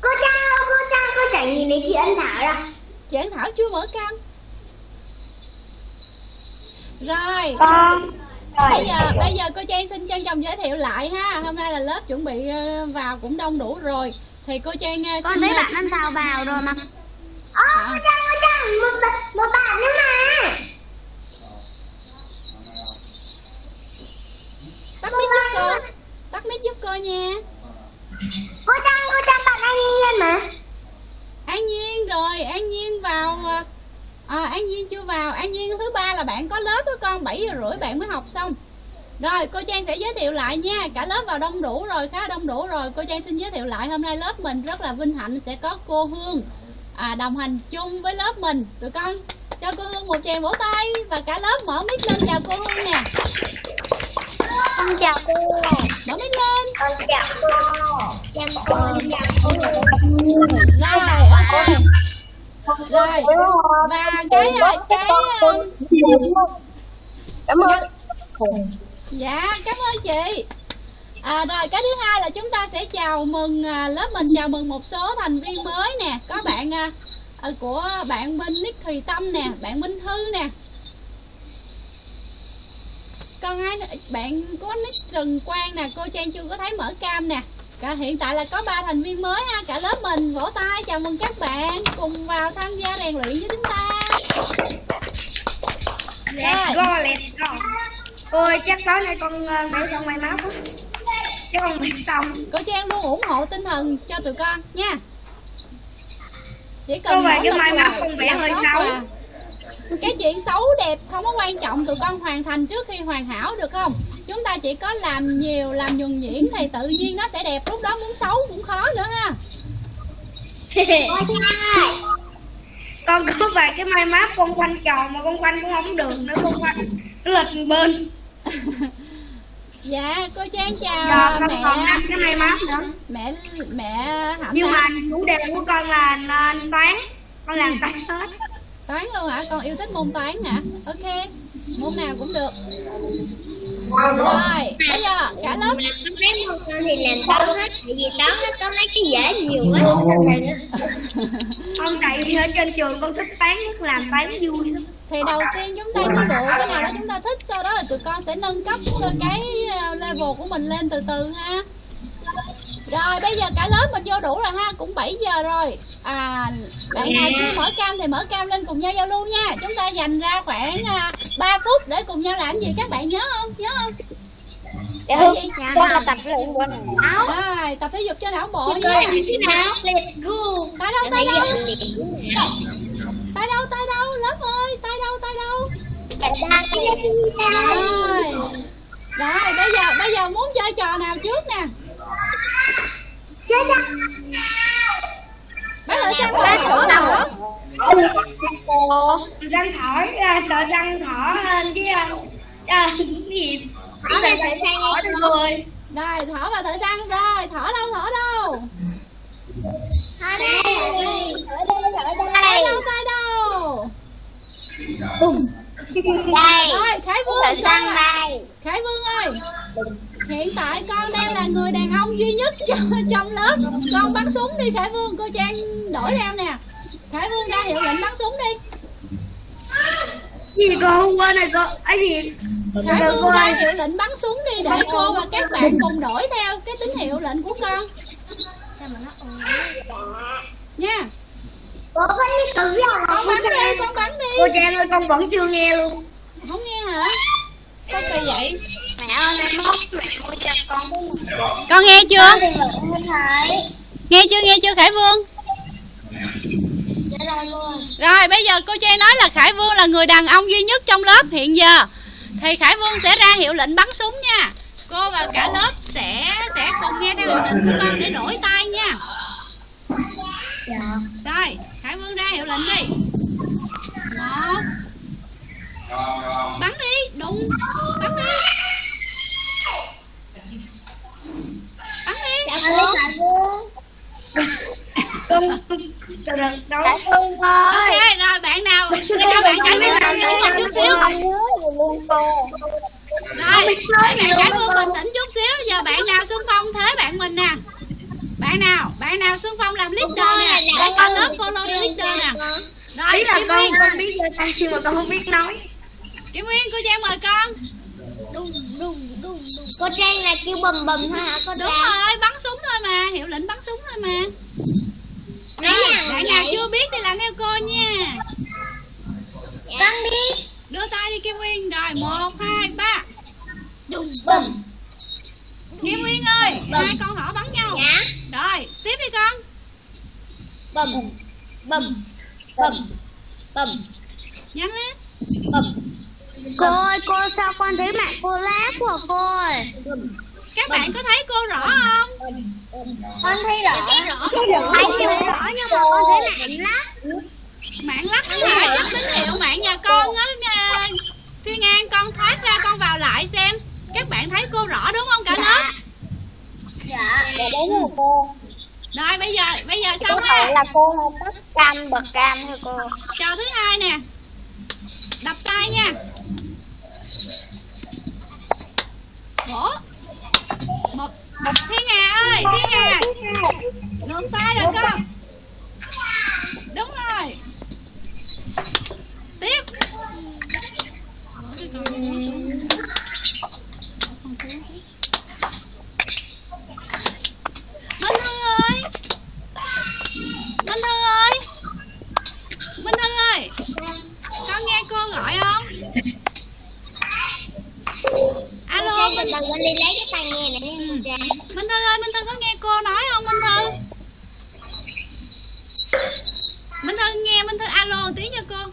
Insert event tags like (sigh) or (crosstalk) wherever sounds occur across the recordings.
Cô Trang, cô Trang, cô chẳng nhìn thấy chị Ân Thảo đâu. chị An Thảo chưa mở cam? Rồi. Con. bây giờ bây giờ cô Trang xin trân trọng giới thiệu lại ha. Hôm nay là lớp chuẩn bị ờ, vào cũng đông đủ rồi. Thì cô Trang ờ, Con xin thấy ờ, bạn Ân Thảo vào rồi mà. Ơ, cô Trang, cô Trang, một, bạn- một bạn nữa mà. tắt mic giúp cô. Tắt mic giúp cô nha. Cô Trang, cô Trang, Anh mà. An Nhiên rồi An Nhiên vào ờ, à, An Nhiên chưa vào An Nhiên thứ ba là bạn có lớp đó con 7 giờ rưỡi bạn mới học xong rồi cô Trang sẽ giới thiệu lại nha cả lớp vào đông đủ rồi khá đông đủ rồi cô Trang xin giới thiệu lại hôm nay lớp mình rất là vinh hạnh sẽ có cô Hương à, đồng hành chung với lớp mình tụi con cho cô Hương một tràng vỗ tay và cả lớp mở mic lên chào cô Hương nè Con chào cô. mở mic lên Con chào cô. Chào cô, chào cô rồi ok rồi và cái cái Cảm ơn. Dạ, cảm ơn chị. À, rồi cái thứ hai là chúng ta sẽ chào mừng à, lớp mình chào mừng một số thành viên mới nè, có bạn à, à của bạn Minh Nick Thùy Tâm nè, bạn Minh Thư nè. Còn ai bạn có Nick Trần Quang nè, cô Trang chưa có thấy mở cam nè. Cả hiện tại là có ba thành viên mới ha, cả lớp mình vỗ tay chào mừng các bạn cùng vào tham gia rèn luyện với chúng ta. Let's go, let's go. Ôi, chắc tối nay con vẽ xong móc á. Chứ con vẽ xong. cô Trang luôn ủng hộ tinh thần cho tụi con nha chỉ cần Cô về mai là- móc con vẽ hơi xấu. à. Cái chuyện xấu đẹp không có quan trọng tụi con hoàn thành trước khi hoàn hảo được không? Chúng ta chỉ có làm nhiều làm nhuần nhuyễn thì tự nhiên nó sẽ đẹp lúc đó muốn xấu cũng khó nữa ha. (laughs) Con có vài cái mai map con quanh tròn mà con quanh cũng không được nữa con quanh nó lệch bên. (laughs) Dạ cô Trang chào giờ con mẹ. còn năm cái mai map nữa. Mẹ mẹ hạnh nhưng mà chủ đề của con là nên toán. Con làm toán hết toán luôn hả? Con yêu thích môn toán hả? Ok môn nào cũng được. Rồi bây giờ cả lớp. Mấy môn con thì làm toán hết? Tại vì toán nó có mấy cái dễ nhiều quá. Con tại vì ở trên trường con thích toán nhất làm toán vui lắm. Thì đầu tiên chúng ta cứ lựa cái nào đó chúng ta thích sau đó là tụi con sẽ nâng cấp cái ờ, level của mình lên từ từ ha rồi bây giờ cả lớp mình vô đủ rồi ha cũng 7 giờ rồi. À bạn nào chưa mở cam thì mở cam lên cùng nhau giao lưu nha. Chúng ta dành ra khoảng à, 3 phút để cùng nhau làm gì các bạn nhớ không? Nhớ không? Dạ Là gì? con là tập luyện của não rồi tập thể dục cho não bộ con nha. nào? Tay đâu tay đâu? Tay đâu tay đâu? Lớp ơi tay đâu tay đâu? Rồi. Rồi bây giờ bây giờ muốn chơi trò nào trước nè giờ xem Ba thử thử nào nào? răng ra tờ răng thỏ lên cái à, à, cái gì? Thỏ này phải sang ngay rồi. Rồi thở vào thở răng rồi. Thở đâu thở đâu? Thỏ đây. Thở đây thở đây. Đâu tay đâu? Đây. Rồi khải vương thở khải vương ơi hiện tại con đang là người đàn ông duy nhất (laughs) trong, lớp. Con bắn súng đi khải vương. Cô trang đổi ra nè. Khải vương ra hiệu lệnh bắn súng đi. Gì cô hôm qua này cô? Ấy gì? Khải vương ra hiệu lệnh bắn súng đi để cô và các bạn cùng đổi theo cái tín hiệu lệnh của con. Nha. Con bắn đi con bắn đi. Cô Trang ơi con vẫn chưa nghe luôn. Không nghe hả? Sao kỳ vậy mẹ ơi mẹ mốt mẹ mua cho con con nghe chưa? Nghe chưa nghe chưa khải vương? Dạ rồi luôn. Rồi bây giờ cô trang nói là khải vương là người đàn ông duy nhất trong lớp hiện giờ. Thì khải vương sẽ ra hiệu lệnh bắn súng nha. Cô và cả lớp sẽ sẽ cùng nghe theo hiệu lệnh của con để đổi tay nha. Dạ. Rồi khải vương ra hiệu lệnh đi. Một. Bắn đi đụng bắn đi bắn đi dạ cô con từ đâu Vương ơi ok rồi bạn nào? Cho bạn khải vương bình tĩnh một chút xíu. rồi bạn khải vương bình tĩnh chút xíu. Giờ bạn nào xung phong thế bạn mình nè? Bạn nào? Bạn nào xung phong làm leader nè? để cả lớp follow the leader nè. rồi biết là con Nguyên. con biết giơ tay nhưng mà con không biết nói. Kim Nguyên cô Trang mời con đùng đùng đùng đùng cô trang là kêu bầm bầm thôi hả cô đúng trang? rồi bắn súng thôi mà hiệu lệnh bắn súng thôi mà. Rồi nào bạn nào chưa biết thì làm theo cô nha. Con biết. Đưa tay đi Kim Nguyên. Rồi một hai ba. Đùng bầm. Kim Nguyên ơi Bầm. hai con thỏ bắn nhau. Dạ. Rồi tiếp đi con. Bầm bầm bầm bầm. Nhanh lên. Bầm Cô ơi, cô sao con thấy mặt cô lá của cô ơi? các bạn có thấy cô rõ không? Con thấy rõ. Thấy rõ. Thấy rõ nhưng mà con thấy mặt lá. mạng nó hả chắc tín hiệu mạng nhà con á Thiên An con thoát ra con vào lại xem. Các bạn thấy cô rõ đúng không cả lớp? Dạ. Dạ đúng rồi cô. rồi bây giờ bây giờ xong thể ha là cô tắt cam bật cam thôi cô. trò thứ hai nè. Đập tay nha vỗ một một thiên hà ơi thiên hà ngược tay rồi con. Đúng rồi. Tiếp. Minh Thư ơi. Minh Thư ơi. Minh Thư ơi. Con nghe cô gọi không? Cô Minh từ con đi lấy cái tai nghe này nha cô Trang Minh Thư ơi Minh Thư có nghe cô nói không Minh Thư? Minh Thư nghe Minh Thư alo tí cho cô.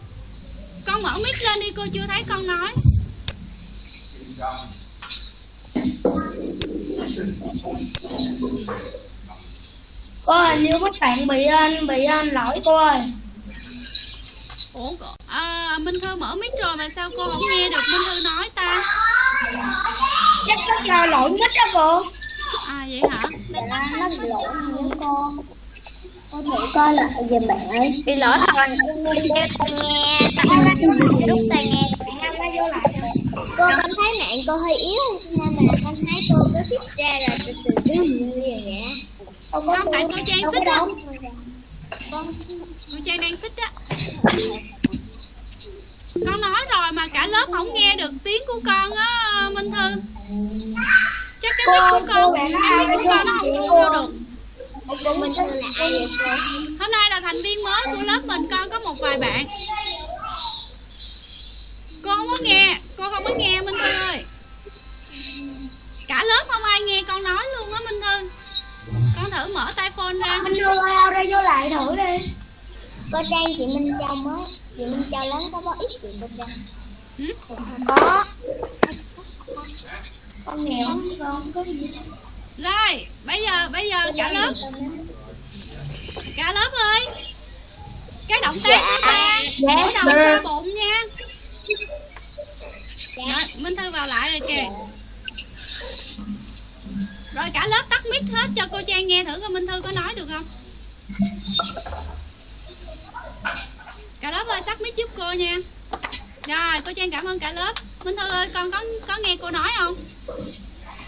Con mở mic lên đi cô chưa thấy con nói. Cô hình như các bạn bị anh bị anh lỗi cô ơi. Ủa cô, à, Minh Thư mở mic rồi mà sao cô không nghe được? Minh Thư nói ta. Chắc có do lỗi mít đó cô. À vậy hả? Dạ, nó bị lỗi nữa cô. Cô thử coi lại giùm bạn ơi. Bị lỗi hoặc là đeo tai nghe, rút tai nghe. bạn ăn nó vô lại rồi. Cô con thấy mạng cô hơi yếu nên là con thấy cô cứ thích ra rồi từ từ từ như vậy có Không tại cô Trang đâu xích á. đâu Cô Trang đang xích á Con nói rồi mà cả lớp không nghe được tiếng của con á Minh Thư. Chắc cái mic của con Cái mic của con nó không thu vô được. Cô Minh Thư là ai vậy cô Hôm nay là thành viên mới của lớp mình con có một vài bạn. Cô không có nghe Cô không có nghe Minh Thư ơi. Cả lớp không ai nghe con nói luôn á Minh Thư. Con thử mở tai phone ra. Đưa ao ra vô lại thử đi. Cô Trang chị Minh Châu mới chị Minh Châu lớn có bao ít chị cô Trang Ừ? có. Con nghèo con có gì Rồi bây giờ bây giờ cả lớp. Cả lớp ơi. Cái động tác ba Vỗ Yes, đầu xoa bụng nha. Dạ. Rồi Minh Thư vào lại rồi kìa. Rồi cả lớp tắt mic hết cho cô Trang nghe thử coi Minh Thư có nói được không Cả lớp ơi, tắt mic giúp cô nha. Rồi, cô Trang cảm ơn cả lớp. Minh Thư ơi, con có có nghe cô nói không?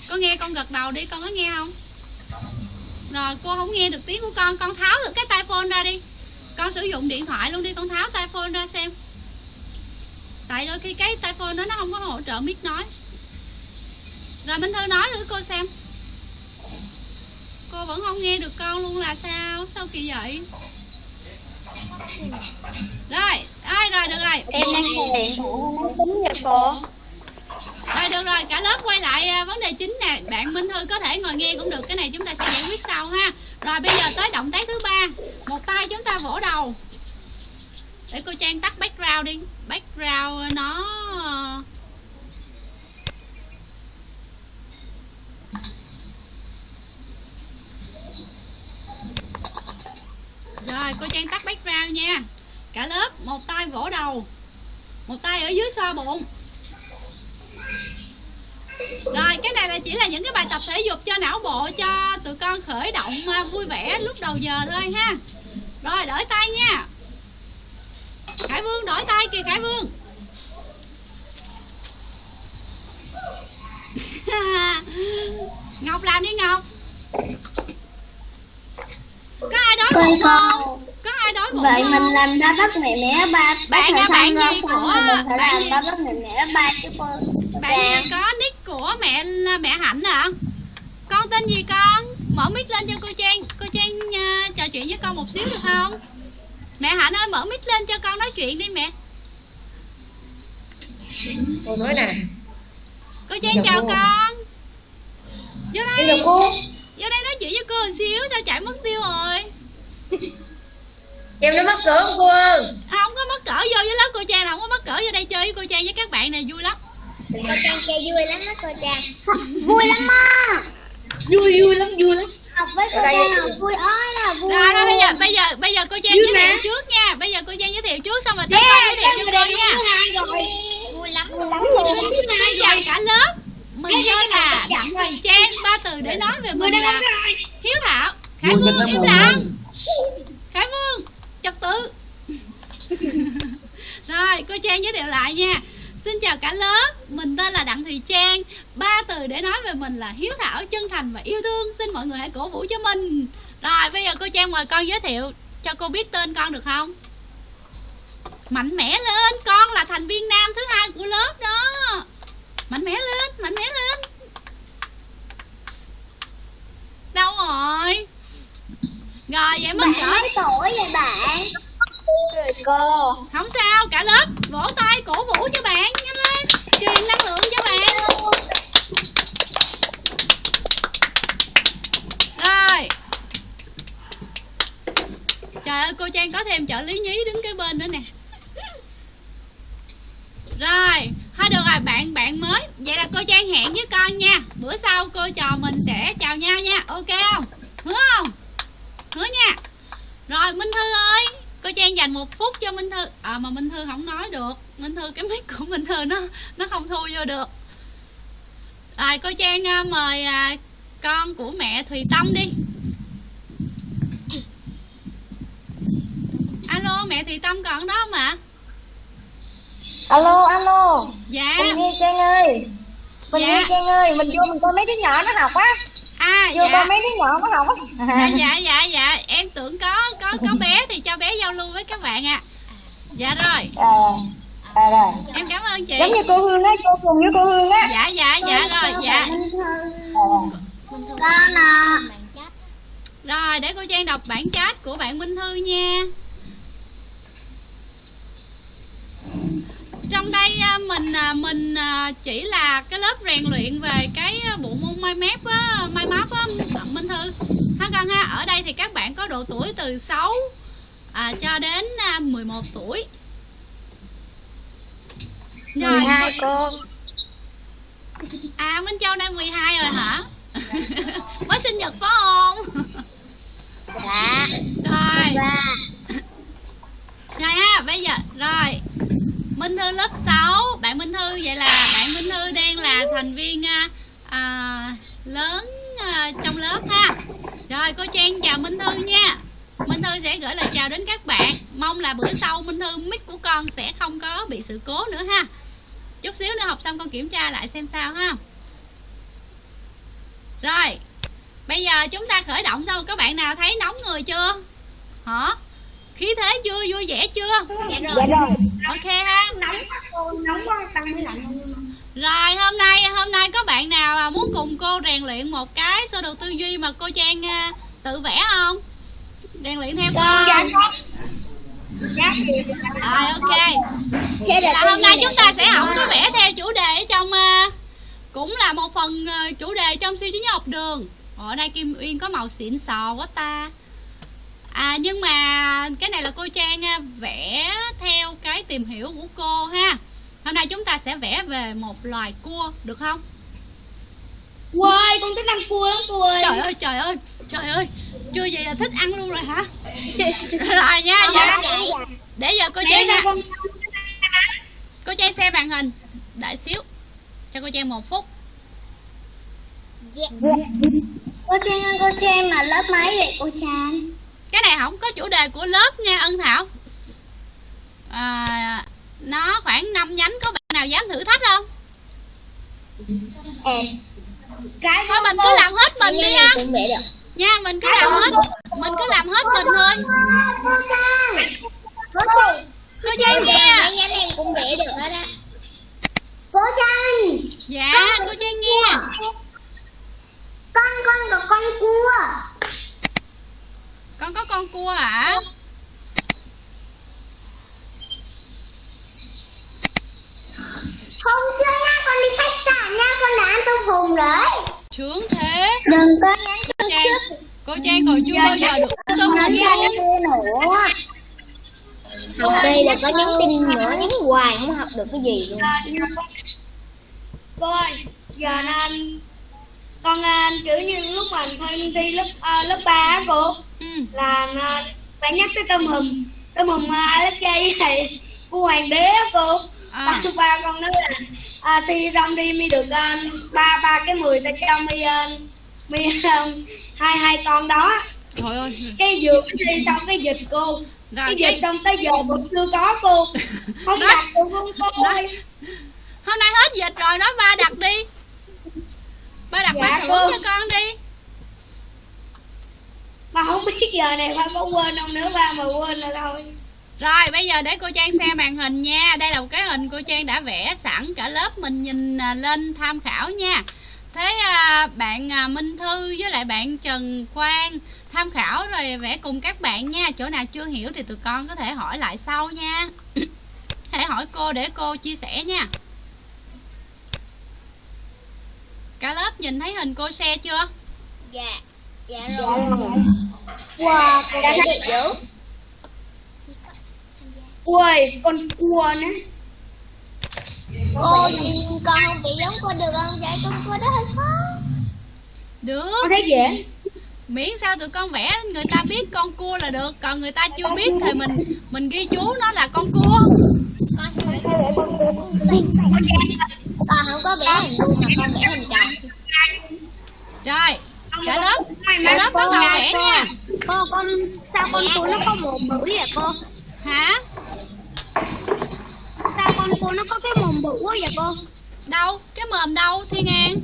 Con nghe con gật đầu đi, con có nghe không? Rồi, cô không nghe được tiếng của con. Con tháo được cái tai phone ra đi. Con sử dụng điện thoại luôn đi. Con tháo tai phone ra xem. Tại đôi khi cái tai phone đó nó không có hỗ trợ mic nói. Rồi, Minh Thư nói thử cô xem. Cô vẫn không nghe được con luôn là sao? Sao kỳ vậy? Rồi ai rồi được rồi? Em đang điện máy tính kìa cô. Rồi được rồi, cả lớp quay lại à, vấn đề chính nè. Bạn Minh Thư có thể ngồi nghe cũng được Cái này chúng ta sẽ giải quyết sau ha. Rồi bây giờ tới động tác thứ ba. Một tay chúng ta vỗ đầu. Để cô Trang tắt background đi. Background nó Rồi, cô Trang tắt background nha. Cả lớp, một tay vỗ đầu. Một tay ở dưới xoa bụng. Rồi, cái này là chỉ là những cái bài tập thể dục cho não bộ, cho tụi con khởi động à, vui vẻ lúc đầu giờ thôi ha. Rồi, đổi tay nha. Khải Vương, đổi tay kìa, Khải Vương. (laughs) Ngọc làm đi, Ngọc phụ Con con. có ai đói bụng Vậy không? mình làm ba bắt mẹ mẹ ba Bạn nha, bạn gì của- mình phải bạn làm ba bắt mẹ mẹ ba chứ cô. Bạn gì có nick của mẹ là mẹ hạnh hả? Con tên gì con? Mở mic lên cho cô trang. Cô trang à, trò chuyện với con một xíu được không? Mẹ hạnh ơi mở mic lên cho con nói chuyện đi mẹ. Cô nói nè. Cô trang Dạ, chào cô. con. Vô đây. Cô. Vô đây nói chuyện với cô một xíu sao chạy mất tiêu rồi em nó mắc cỡ không cô ơi không có mất cỡ vô với lớp cô trang là không có mất cỡ vô đây chơi với cô trang với các bạn này vui lắm cô trang chơi vui lắm đó cô trang vui lắm á vui vui lắm vui lắm học với cô Ở đây- trang học vui ơi là vui rồi bây giờ bây giờ bây giờ cô trang Vui giới thiệu mà. trước nha bây giờ cô trang giới thiệu trước xong rồi tới con giới thiệu cho cô nha vui lắm vui lắm Xin chào cả lớp Mình tên là Đặng Thùy Trang Ba từ để nói về mình là Hiếu Thảo Khải Vương im lặng Khải Vương Trật tự. (laughs) Rồi cô Trang giới thiệu lại nha. Xin chào cả lớp. Mình tên là Đặng Thùy Trang. Ba từ để nói về mình là hiếu thảo, chân thành và yêu thương. Xin mọi người hãy cổ vũ cho mình. Rồi bây giờ cô Trang mời con giới thiệu Cho cô biết tên con được không? Mạnh mẽ lên. Con là thành viên nam thứ hai của lớp đó. Mạnh mẽ lên Mạnh mẽ lên. Đâu rồi? Rồi vậy bạn cỡ tuổi vậy bạn. Rồi cô. Không sao cả lớp Vỗ tay cổ vũ cho bạn Nhanh lên Truyền năng lượng cho bạn. Rồi. Trời ơi cô Trang có thêm trợ lý nhí đứng cái bên nữa nè. Rồi Thôi được rồi bạn bạn mới. Vậy là cô Trang hẹn với con nha. Bữa sau cô trò mình sẽ chào nhau nha. Ok không? Hứa không Hứa nha. Rồi Minh Thư ơi Cô Trang dành một phút cho Minh Thư. À mà Minh Thư không nói được. Minh Thư cái mic của Minh Thư nó Nó không thu vô được. Rồi cô Trang à, mời à, Con của mẹ Thùy Tâm đi. Alo mẹ Thùy Tâm còn đó không ạ alo alo. Dạ. Mình nghe trang ơi. Mình Dạ. nghe trang ơi mình vô mình coi mấy đứa nhỏ nó học á À vô dạ. coi mấy đứa nhỏ nó học dạ á. Dạ dạ dạ em tưởng có có có bé thì cho bé giao lưu với các bạn ạ. Dạ rồi. À, à rồi. Em cảm ơn chị. Giống như cô hương á cô cùng với cô hương á. Dạ dạ dạ rồi dạ. à. con à. Rồi để cô trang đọc bản chat của bạn minh thư nha trong đây à, mình à, mình à, chỉ là cái lớp rèn luyện về cái bộ môn mai mép á mai map á. Minh thư ha con ha ở đây thì các bạn có độ tuổi từ 6 à, cho đến à, 11 tuổi. Rồi. 12 cô. À minh châu đang 12 rồi hả? Mới sinh nhật phải không? Dạ. Rồi. Và rồi ha bây giờ rồi minh thư lớp 6 bạn minh thư vậy là bạn minh thư đang là thành viên à, à, lớn à, trong lớp ha. Rồi cô trang chào minh thư nha. Minh thư sẽ gửi lời chào đến các bạn. Mong là bữa sau minh thư mic của con sẽ không có bị sự cố nữa ha. Chút xíu nữa học xong con kiểm tra lại xem sao ha. Rồi bây giờ chúng ta khởi động xong. Các bạn nào thấy nóng người chưa? Hả? Khí thế chưa vui vẻ chưa? Dạ rồi. dạ. Rồi ok ha. Nóng nóng quá tăng mới lạnh. Rồi hôm nay hôm nay có bạn nào muốn cùng cô rèn luyện một cái sơ đồ tư duy mà cô trang à, tự vẽ không? Rèn luyện theo cô. Dạ con dạ rồi ok. Là hôm nay chúng ta sẽ học có vẽ theo chủ đề ở trong à, cũng là một phần à, chủ đề trong siêu trí nhớ học đường. Ở đây kim uyên có màu xịn sò quá ta à nhưng mà cái này là cô trang à, vẽ theo cái tìm hiểu của cô ha. Hôm nay chúng ta sẽ vẽ về một loài cua được không? Ôi, con thích ăn cua lắm cô ơi. Trời ơi trời ơi trời ơi. Chưa vậy là thích ăn luôn rồi hả? Rồi nha dạ. Để giờ cô trang nha cô trang xem màn hình đợi xíu. Cho cô trang một phút. Cô trang ơi cô trang mà lớp mấy vậy cô trang cái này không có chủ đề của lớp nha ân thảo. À, nó khoảng 5 nhánh có bạn nào dám thử thách không? À cái thôi mình cứ làm hết mình đi được. Nha mình cứ làm hết. mình cứ làm hết mình thôi Cô Trang Cô Trang cô trang nghe Mấy nhánh em cũng vẽ được hết á Cô Trang dạ cô trang nghe Con con có con cua con có con cua hả Hôm trước nha con đi khách sạn nha Con đã ăn tôm hùm rồi sướng thế Đừng có nhắn cô trang cô trang còn chưa bao giờ được tôm hùm luôn nữa. Học đây là có nhắn tin nữa Nhắn hoài không học được cái gì luôn. Cô ơi giờ nên con à, kiểu như lúc mà thi thi lớp à, lớp ba á cô ừ. là à, bạn nhắc tới tôm hùm. Tôm hùm à, Alexa với lại cô hoàng đế á cô. À. ba ba con nói là à, thi xong đi mi được ba ba cái mười ta cho mi mi à, hai hai con đó. Trời ơi. Cái mới thi xong cái dịch cô. Rồi, cái cái- dịch xong tới giờ vẫn chưa có cô. (laughs) Không đặt được luôn cô ơi. Hôm nay hết dịch rồi nói ba đặt đi. Ba đặt Dạ, ba thưởng cô. cho con đi. Mà không biết giờ này ba có quên không nữa ba mà quên là thôi. Rồi bây giờ để cô Trang xem màn hình nha. Đây là một cái hình cô Trang đã vẽ sẵn cả lớp mình nhìn à, lên tham khảo nha Thế à, bạn à, Minh Thư với lại bạn Trần Quang tham khảo rồi vẽ cùng các bạn nha. Chỗ nào chưa hiểu thì tụi con có thể hỏi lại sau nha. (coughs) Hãy hỏi cô để cô chia sẻ nha. Cả lớp nhìn thấy hình cô share chưa? Dạ Dạ rồi Wow cô đẹp dữ ui con cua nữa Cô nhìn con không bị giống cô được không? Vậy con cô đó hơi khó. Được. Con thấy dễ. Miễn sao tụi con vẽ người ta biết con cua là được còn người ta chưa biết thì mình mình ghi chú nó là con cua. Con sẽ vẽ con Con không có vẽ hình vuông mà con vẽ hình tròn rồi cả lớp cả lớp bắt đầu vẽ nha. Cô con sao con cô nó có mồm bự vậy cô? hả con cô nó có cái mồm bự quá vậy cô? đâu cái mồm đâu thiên an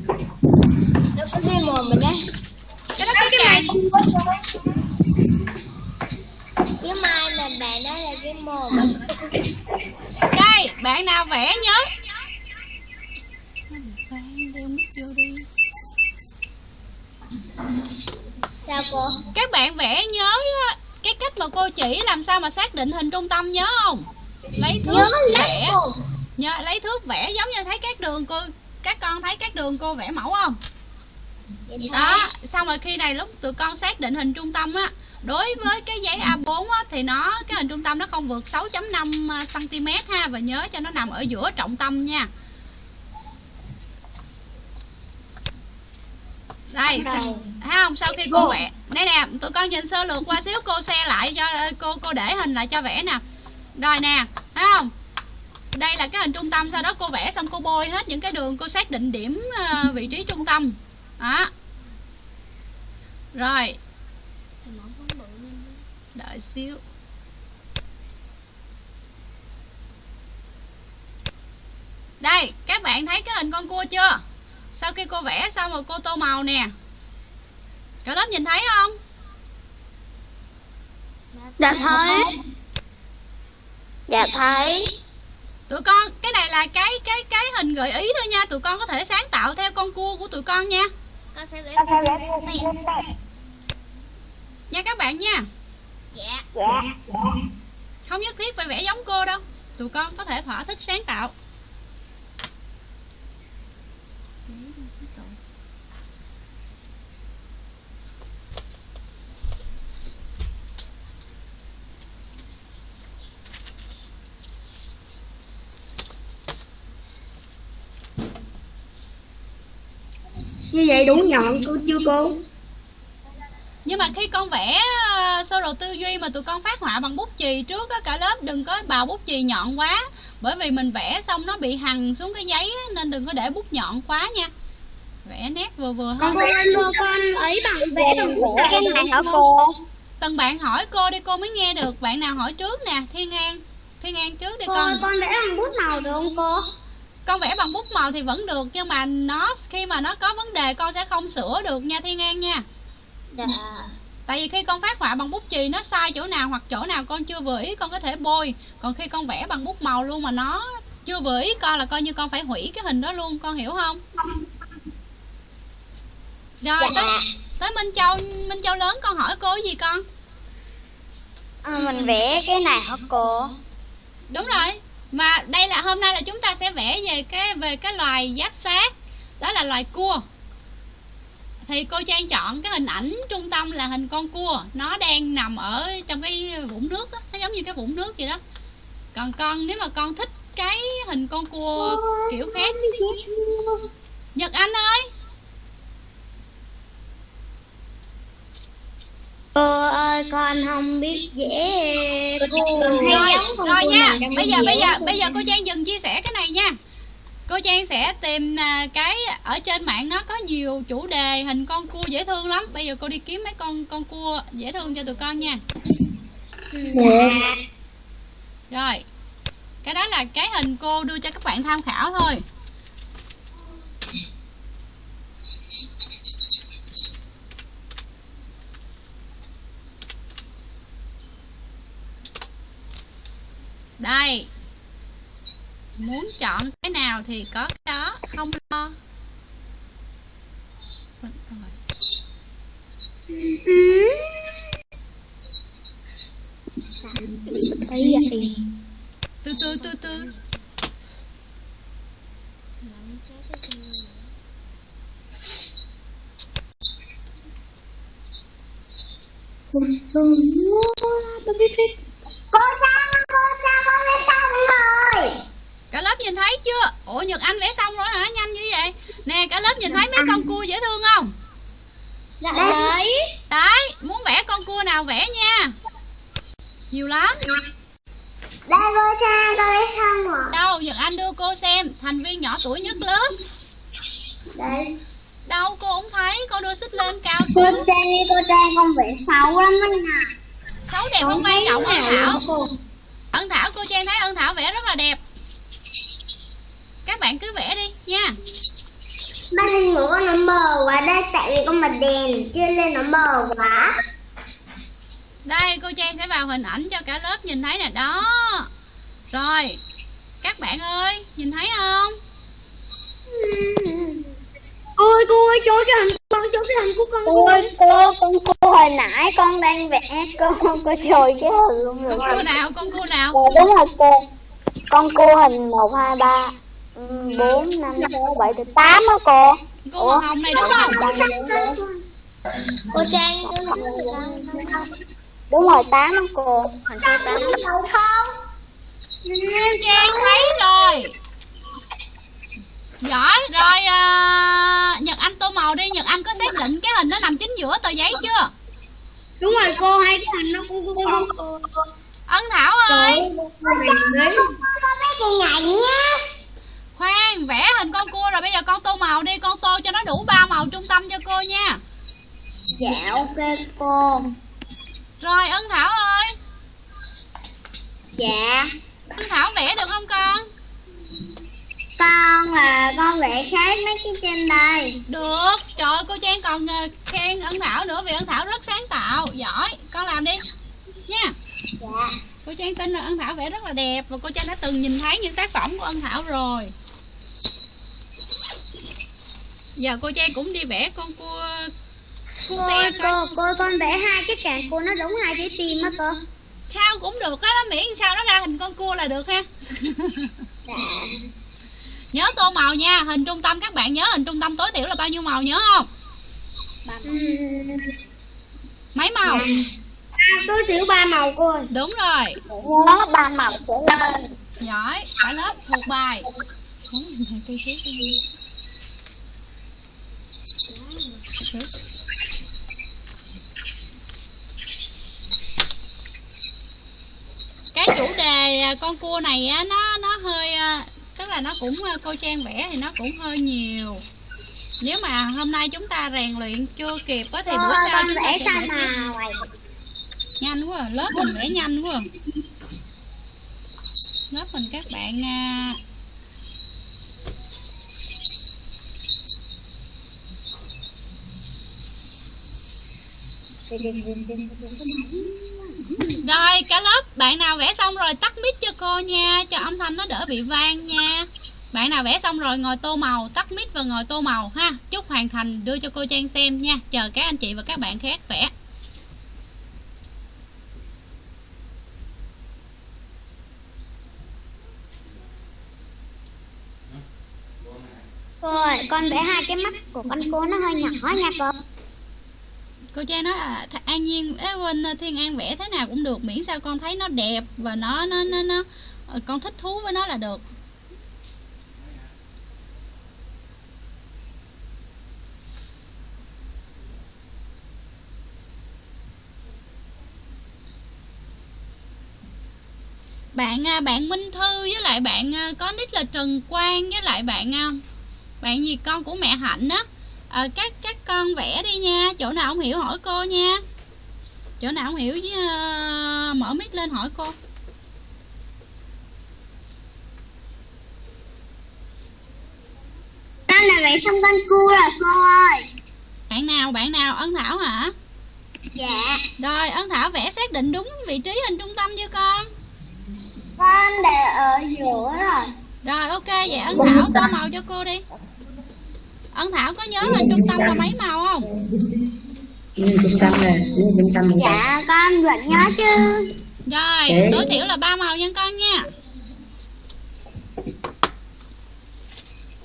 Nó có cái mồm mình đấy cái đó cái càng Cái mai là bạn nói là cái mồm đây bạn nào vẽ nhớ. Sao cô? các bạn vẽ nhớ cái cách mà cô chỉ làm sao mà xác định hình trung tâm nhớ không lấy thước vẽ. nhớ lấy thước vẽ giống như thấy các đường cô các con thấy các đường cô vẽ mẫu không? Đó xong rồi khi này lúc tụi con xác định hình trung tâm á đối với cái giấy A4 á, thì nó cái hình trung tâm nó không vượt 6.5 cm ha và nhớ cho nó nằm ở giữa trọng tâm nha. Đây sa- thấy không? Sau khi cô vẽ đây nè tụi con nhìn sơ lược qua xíu cô xe lại cho cô cô để hình lại cho vẽ nè rồi nè, thấy không? Đây là cái hình trung tâm, sau đó cô vẽ xong cô bôi hết những cái đường, cô xác định điểm ờ, vị trí trung tâm. Đó. Rồi. Đợi xíu. Đây, các bạn thấy cái hình con cua chưa? Sau khi cô vẽ xong rồi cô tô màu nè. Cả lớp nhìn thấy không? Đã thấy. Dạ thấy. Tụi con cái này là cái cái cái hình gợi ý thôi nha. Tụi con có thể sáng tạo theo con cua của tụi con nha. Con sẽ vẽ Con sẽ vẽ nha các bạn nha. Dạ. Dạ. không nhất thiết phải vẽ giống cô đâu. Tụi con có thể thỏa thích sáng tạo như vậy đủ nhọn cô chưa cô? Nhưng mà khi con vẽ ờ, sơ đồ tư duy mà tụi con phát họa bằng bút chì trước á cả lớp đừng có bào bút chì nhọn quá. Bởi vì mình vẽ xong nó bị hằn xuống cái giấy á, nên đừng có để bút nhọn quá nha. Vẽ nét vừa vừa thôi. Cô ơi cô con ấy bằng vẽ bằng bút cái này hả cô? từng bạn hỏi cô đi cô mới nghe được. Bạn nào hỏi trước nè thiên an. Thiên an trước đi Cô con. ơi con vẽ bằng bút màu được không cô? Con vẽ bằng bút màu thì vẫn được nhưng mà nó khi mà nó có vấn đề con sẽ không sửa được nha thiên an nha. Dạ. (laughs) Tại vì khi con phát họa bằng bút chì nó sai chỗ nào hoặc chỗ nào con chưa vừa ý con có thể bôi. Còn khi con vẽ bằng bút màu luôn mà nó chưa vừa ý con là coi như con phải hủy cái hình đó luôn con hiểu không? Rồi tới, Dạ. tới minh châu minh châu lớn con hỏi cô gì con? À, mình vẽ cái này hả cô? đúng rồi mà đây là, hôm nay là chúng ta sẽ vẽ về cái về cái loài giáp sát đó là loài cua. Thì cô trang chọn cái hình ảnh trung tâm là hình con cua. Nó đang nằm ở trong cái vũng nước đó. nó giống như cái vũng nước vậy đó. Còn con, nếu mà con thích cái hình con cua kiểu khác. Nhật anh ơi! Cô ơi con không biết vẽ cô rồi rồi nha. bây giờ bây giờ bây giờ cô trang dừng chia sẻ cái này nha. Cô trang sẽ tìm à, cái ở trên mạng nó có nhiều chủ đề hình con cua dễ thương lắm. Bây giờ cô đi kiếm mấy con con cua dễ thương cho tụi con nha. Rồi. Cái đó là cái hình cô đưa cho các bạn tham khảo thôi đây muốn chọn cái nào thì có cái đó không lo từ từ từ từ Cô Trang, cô Trang con vẽ xong rồi. cả lớp nhìn thấy chưa? Ủa nhật anh vẽ xong rồi hả? Nhanh như vậy. Nè cả lớp nhìn thấy mấy con cua dễ thương không? Dạ đấy. đấy. Muốn vẽ con cua nào vẽ nha. Nhiều lắm. Đây cô Trang con vẽ xong rồi. đâu nhật anh đưa cô xem. Thành viên nhỏ tuổi nhất lớp. Đây. đâu cô không thấy. Cô đưa xích lên cao Cô xuống. Trang đi cô Trang con vẽ xấu lắm anh à. Xấu đẹp không quan trọng ân thảo? ân thảo cô trang thấy ân thảo vẽ rất là đẹp. Các bạn cứ vẽ đi nha. Ba hình của con nó mờ quá đây tại vì con bật đèn chưa lên nó mờ quá. đây cô trang sẽ vào hình ảnh cho cả lớp nhìn thấy nè đó. Rồi các bạn ơi nhìn thấy không? Cô ơi cô ơi chỗ cái hình con chỗ cái hình của con Cô ơi, cô, con cô hồi nãy con đang vẽ cô, cô trồi cái hình luôn rồi. con cua nào con cua nào Dạ đúng rồi cô. Con cô hình 1, 2, 3, 4, 5, 6, 7, 8 á cô. cô màu hồng này đúng không Cô Trang Đúng rồi 8 á cô. Hình số 8. trang thấy rồi giỏi rồi à, nhật anh tô màu đi nhật anh có xác định cái hình nó nằm chính giữa tờ giấy chưa Đúng rồi cô hai cái hình nó cô cô cô cô ân thảo ơi Đấy Con nhảy nhá. khoan vẽ hình con cua rồi bây giờ con tô màu đi con tô cho nó đủ ba màu trung tâm cho cô nha Dạ ok cô. rồi ân thảo ơi Dạ. ân thảo vẽ được không con Con là con vẽ khác mấy cái trên đây. được. Trời ơi, cô trang còn ờ, khen ân thảo nữa vì ân thảo rất sáng tạo. Giỏi. Con làm đi. Nha. Dạ. cô trang tin là ân thảo vẽ rất là đẹp và cô trang đã từng nhìn thấy những tác phẩm của ân thảo rồi. Giờ cô trang cũng đi vẽ con cua cua Cô, cô, cô con vẽ hai cái càng cô nó đúng hai trái tim á cô. sao cũng được. Á nó miễn sao nó ra hình con cua là được ha. Dạ. (laughs) nhớ tô màu nha hình trung tâm các bạn nhớ hình trung tâm tối thiểu là bao nhiêu màu nhớ không? Mấy màu? à, tối thiểu ba màu cô ơi. Đúng rồi. Nhớ ba màu trở lên. giỏi cả lớp thuộc bài. Cái chủ đề con cua này á nó nó hơi à, tức là nó cũng à, cô trang vẽ thì nó cũng hơi nhiều nếu mà hôm nay chúng ta rèn luyện chưa kịp á thì bữa sau chúng ta sẽ vẽ màu? nhanh quá à, lớp mình vẽ nhanh quá à. lớp mình các bạn à, rồi cả lớp bạn nào vẽ xong rồi tắt mic cho cô nha Cho âm thanh nó đỡ bị vang nha. Bạn nào vẽ xong rồi ngồi tô màu Tắt mic và ngồi tô màu ha. Chúc hoàn thành đưa cho cô Trang xem nha. Chờ các anh chị và các bạn khác vẽ. Cô ơi, con vẽ hai cái mắt của con cô nó hơi nhỏ nha cô. Cô cha nói à, Th- An Nhiên ế, quên Thiên An vẽ thế nào cũng được Miễn sao con thấy nó đẹp Và nó nó nó, nó ờ, con thích thú với nó là được. Bạn à, bạn Minh Thư với lại bạn à, có nick là Trần Quang với lại bạn à, bạn gì? Con của mẹ Hạnh á à, các các con vẽ đi nha. Chỗ nào không hiểu hỏi cô nha. Chỗ nào không hiểu với, à, mở mic lên hỏi cô. Con là vẽ xong con cua rồi cô ơi. bạn nào bạn nào? Ân Thảo hả? Dạ. rồi Ân Thảo vẽ xác định đúng vị trí hình trung tâm chưa con? Con để ở giữa rồi. rồi ok vậy Ân Thảo tô màu cho cô đi Ân Thảo có nhớ hình trung tâm là mấy màu không Nhưng trung tâm nè, nhưng trung tâm nè. Dạ con vẫn nhớ chứ. rồi tối thiểu là ba màu nha con nha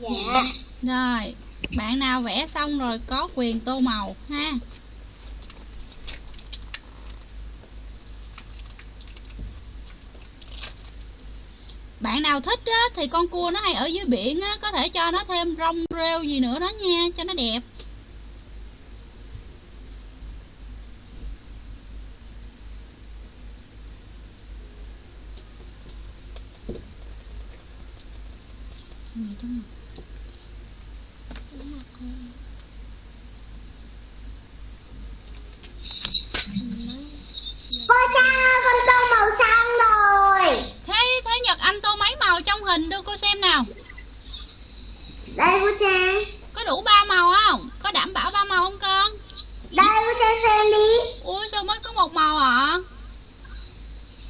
Dạ. Rồi, bạn nào vẽ xong rồi có quyền tô màu ha. Bạn nào thích á, thì con cua nó hay ở dưới biển á, có thể cho nó thêm rong rêu gì nữa đó nha, cho nó đẹp. con sao con tôm màu xanh. Thế thế Nhật Anh tô mấy màu trong hình đưa cô xem nào. Đây cô Trang. Có đủ ba màu không? Có đảm bảo ba màu không con? Đây cô Trang xem đi. Ui sao mới có một màu ạ?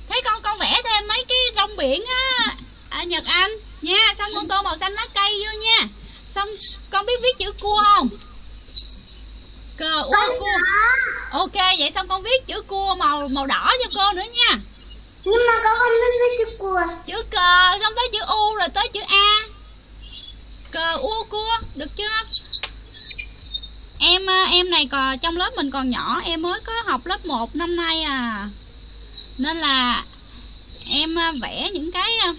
Thế con con vẽ thêm mấy cái rong biển á à, Nhật Anh nha, xong con tô màu xanh lá cây vô nha. Xong con biết viết chữ cua không? Cờ Con cua. Ok vậy xong con viết chữ cua màu màu đỏ cho cô nữa nha. Nhưng mà con không biết viết chữ cua. Chữ cờ xong tới chữ U rồi tới chữ A. Cờ ua cua, được chưa? Em à, em này còn trong lớp mình còn nhỏ, em mới có học lớp 1 năm nay à. Nên là em à, vẽ những cái à,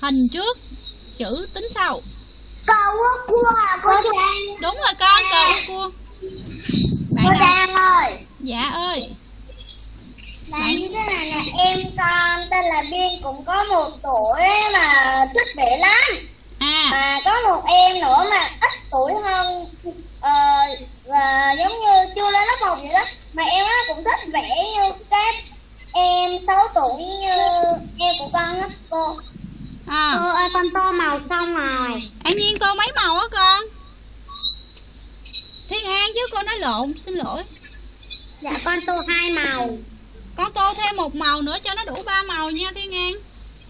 hình trước, chữ tính sau. Cậu cua à cô Trang. Đúng rồi con, cờ ua cua. Bạn Cô? Trang ơi. Dạ ơi. Là như thế này nè, em con tên là Biên cũng có một tuổi mà thích vẽ lắm. À, Mà có một em nữa mà ít tuổi hơn ờ, và giống như chưa lên lớp một vậy đó. Mà em á cũng thích vẽ như các em 6 tuổi như em của con á cô. à. Cô ơi con tô màu xong rồi. An Nhiên tô mấy màu á con? Thiên An chứ cô nói lộn, xin lỗi. Dạ con tô hai màu. Con tô thêm một màu nữa cho nó đủ ba màu nha Thiên An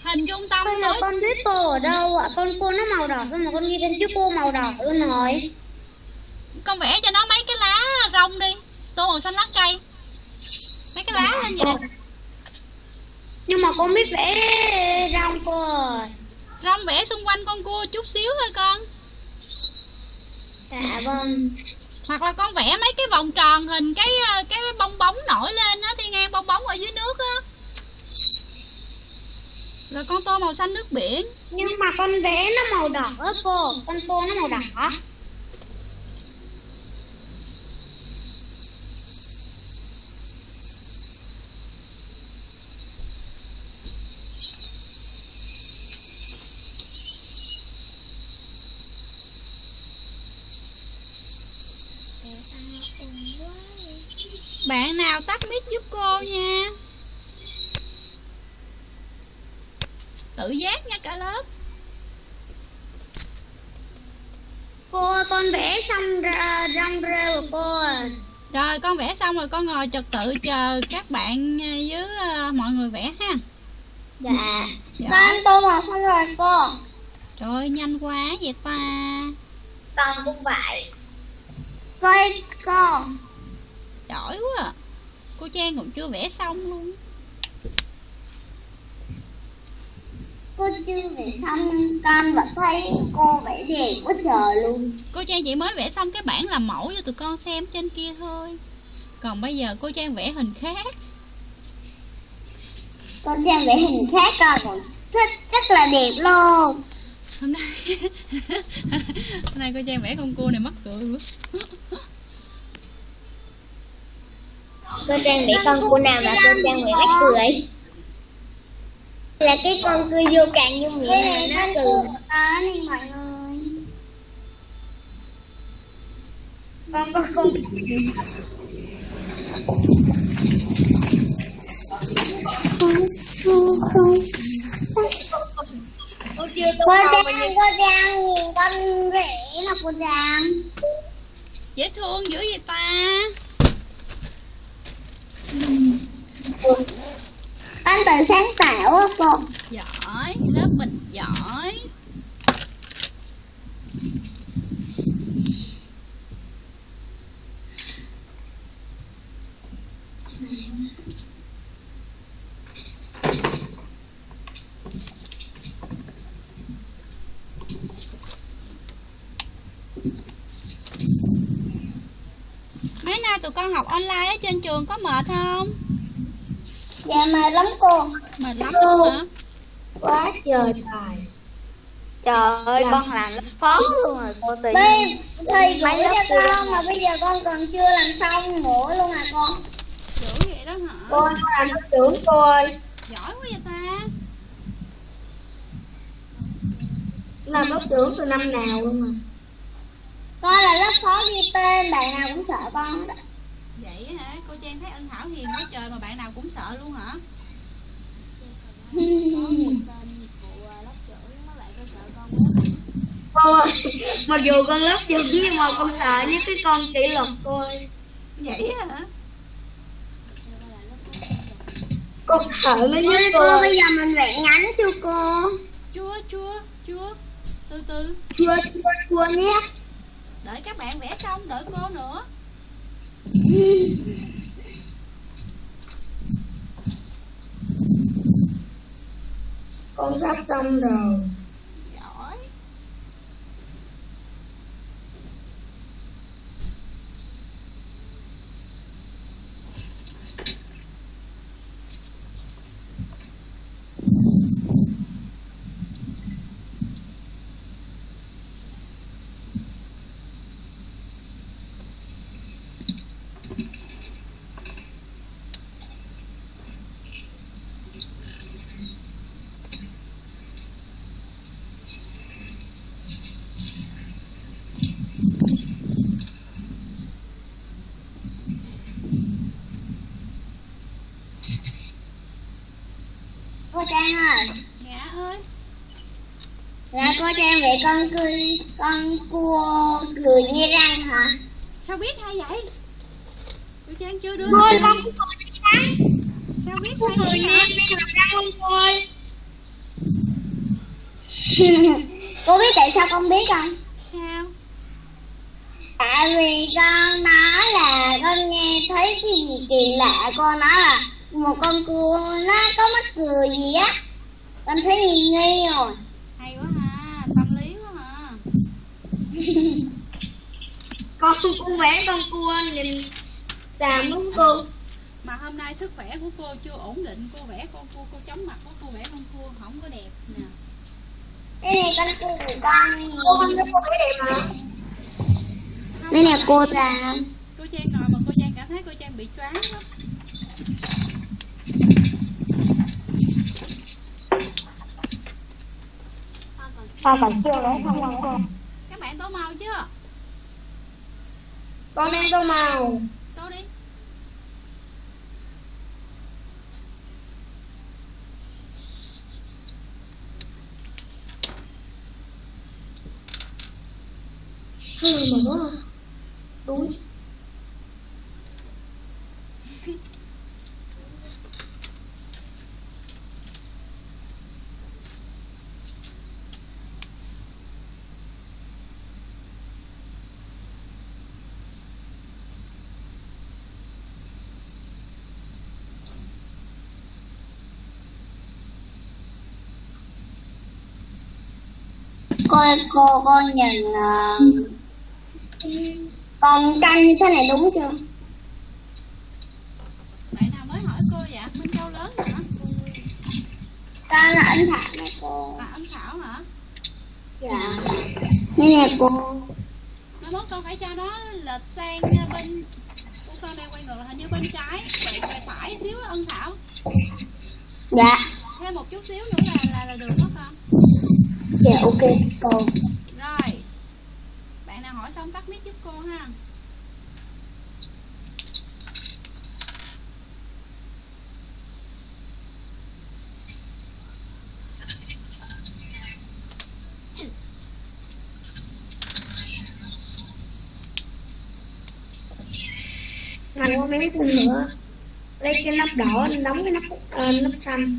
Hình trung tâm giờ nữa con biết tô ở đâu ạ? Con cô nó màu đỏ xong mà con ghi trên chữ cô màu đỏ luôn rồi. Con vẽ cho nó mấy cái lá rong đi Tô màu xanh lá cây Mấy cái lá lên vậy nè Nhưng mà con biết vẽ rong cô ơi. Rong vẽ xung quanh con cua chút xíu thôi con Dạ vâng. Hoặc là con vẽ mấy cái vòng tròn hình cái ờ, cái bong bóng nổi lên á Thiên An bong bóng ở dưới nước á Rồi con tô màu xanh nước biển Nhưng mà con vẽ nó màu đỏ cô. Con tô nó màu đỏ. Bạn nào tắt mic giúp cô nha Tự giác nha cả lớp Cô ơi, con vẽ xong ra rong rêu của cô ơi. rồi con vẽ xong rồi con ngồi trật tự chờ các bạn với ờ, mọi người vẽ ha Dạ. Dạ. Con tô màu xong rồi cô. trời ơi, nhanh quá vậy ta Con cũng vậy. Coi cô. Giỏi quá à. cô trang còn chưa vẽ xong luôn Cô chưa vẽ xong con vẫn thấy cô vẽ đẹp quá trời luôn. cô trang chỉ mới vẽ xong cái bản làm mẫu cho tụi con xem trên kia thôi còn bây giờ cô trang vẽ hình khác Con trang vẽ hình khác con còn thích rất là đẹp luôn. hôm nay (laughs) hôm nay cô trang vẽ con cua này mắc cười quá Cô trang vẽ con cô nào mà cô trang vẽ mắc cười? Là cái con cười vô càng vô miệng mà nó cười. Đến mọi người. con có con cô Trang, cô Trang nhìn con vẽ là cô Trang. dễ thương dữ vậy ta anh tự sáng tạo á cô. giỏi lớp mình giỏi mấy nay tụi con học online ở trên trường có mệt không Dạ mệt lắm cô. mệt lắm luôn hả Quá trời tài. Trời ơi, con làm lớp phó luôn rồi cô tự Bây thầy gửi cho cô con mà bây giờ con còn chưa làm xong nữa luôn à con. dữ vậy đó hả Cô là lớp trưởng cô ơi. giỏi quá vậy ta Làm lớp trưởng từ năm nào luôn mà. Con là lớp phó ghi tên, bạn nào cũng sợ con hết á. vậy hả? Cô trang thấy ân thảo hiền quá trời mà bạn nào cũng sợ luôn hả? Cô ơi, mặc dù con lớp trưởng nhưng mà con sợ nhất cái con kỷ luật cô. Ơi vậy hả? Con sợ nó nhất cô. cô bây giờ mình vẽ nhánh chưa cô? chưa chưa chưa. Từ từ. Chua chua chua nhé đợi các bạn vẽ xong đợi cô nữa Con sắp xong rồi. giỏi Cô Trang ơi, dạ ơi là cô Trang vẽ con cười, con cua cười nhe răng hả? sao biết hay vậy? Cô trang chưa đưa Thôi con cũng cười răng. Sao biết hay cười làm răng không ơi (laughs) cô biết tại sao con biết không? sao? Tại vì con nói là con nghe thấy cái gì kỳ lạ Con nói là một con cua nó có mắt cười gì á. Con thấy nghi nghi rồi hay quá ha tâm lý quá ha (laughs) con con vẽ con cua nhìn xàm đúng cô. Mà hôm nay sức khỏe của cô chưa ổn định cô vẽ con cua cô chóng mặt quá cô vẽ con cua không có đẹp nè. Đây này con cua của con. Cô con nó cô vẽ đẹp mà. Đây nè cô ta cô trang ngồi mà cô trang cảm thấy cô trang bị choáng quá. Sao phải chưa đấy không? không cô? Bạn tô màu chưa Con đang tô màu. tô đi Hừ mà. Đúng. Cô cô cô nhìn ờ, con canh như thế này đúng chưa? Bạn nào mới hỏi cô vậy? Minh châu lớn hả? Con là anh thảo nè cô. À ân thảo hả? Dạ. Đây nè cô. Mai mốt con phải cho nó lệch sang bên của con đây quay ngược là hình như bên trái vậy phải phải xíu á, ân thảo. Dạ. Thêm một chút xíu nữa là là, là được đó con. Dạ ok cô. Rồi. Bạn nào hỏi xong tắt mic giúp cô ha. Anh có mấy nữa. Lấy cái nắp đỏ đóng cái nắp ờ, nắp xanh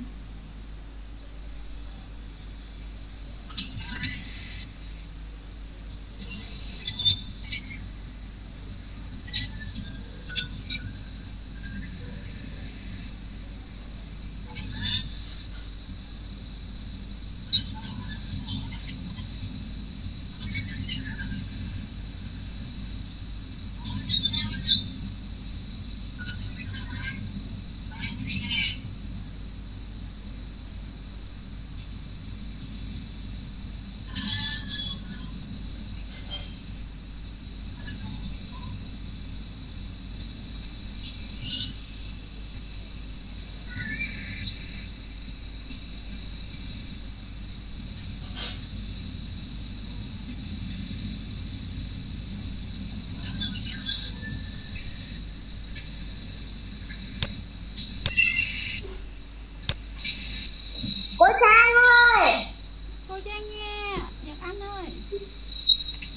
cô sang ơi cô trang nghe nhật anh ơi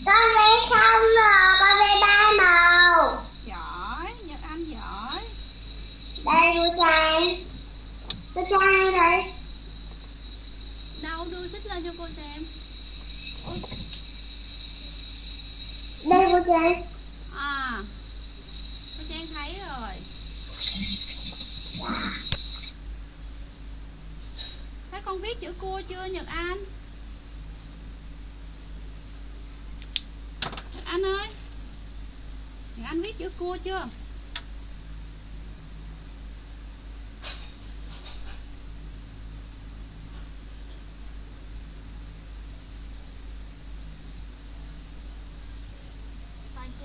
con vẽ xong rồi con vẽ ba màu giỏi nhật anh giỏi trang cô trang đây? Đâu đưa xích lên cho cô xem. Đây cô trang à cô trang thấy rồi. Thấy con viết chữ cua chưa nhật anh? Nhật anh ơi. Nhật anh viết chữ cua chưa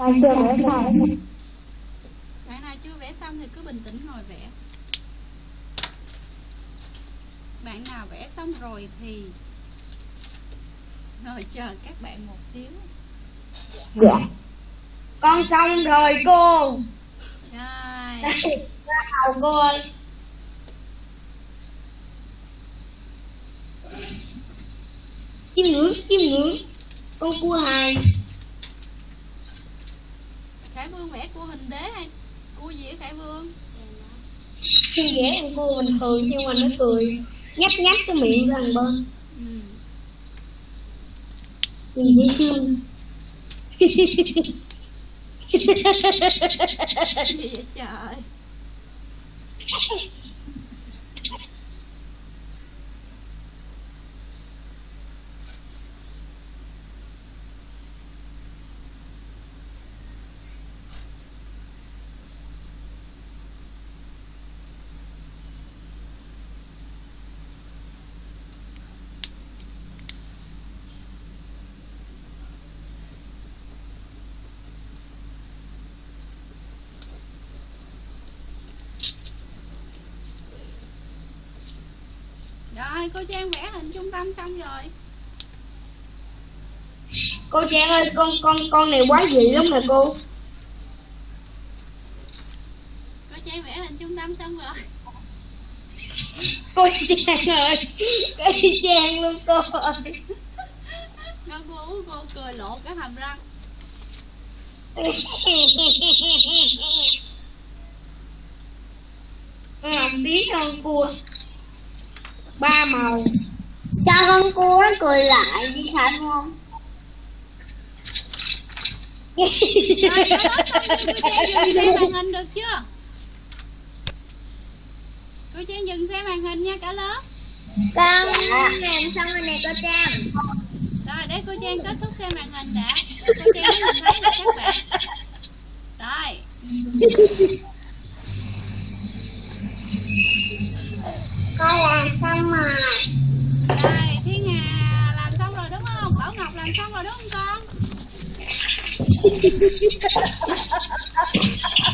con chưa vẽ xong bạn nào chưa vẽ xong thì cứ bình tĩnh ngồi vẽ. Bạn nào vẽ xong rồi thì ngồi chờ các bạn một xíu. Dạ. Con xong rồi cô. Rồi. Đây, ra màu cô ơi. Chim ngưỡng, chim ngưỡng Con cua hài khải vương vẽ cua hình đế hay cua gì á khải vương? Khi vẽ con cua bình thường nhưng mà nó cười. Nhách nhách cái miệng ra bên ừ. Nhìn dễ thương. Gì vậy trời (laughs) rồi cô trang vẽ hình trung tâm xong rồi. Cô Trang ơi, con con con này quá dị lắm nè cô. Cô trang vẽ hình trung tâm xong rồi. Cô Trang ơi Cô Trang luôn cô ơi. Con cô cô cười lộ cái hàm răng. Làm tí con cua Ba màu cho con cua nó cười lại đi phải không? Rồi dừng xem màn hình được chưa cô trang dừng xem màn hình nha cả lớp con. Làm xong rồi nè cô trang rồi để cô trang kết thúc xem màn hình đã. Cô trang mới nhìn thấy được các bạn. Rồi. Con làm xong rồi làm xong rồi đúng không con?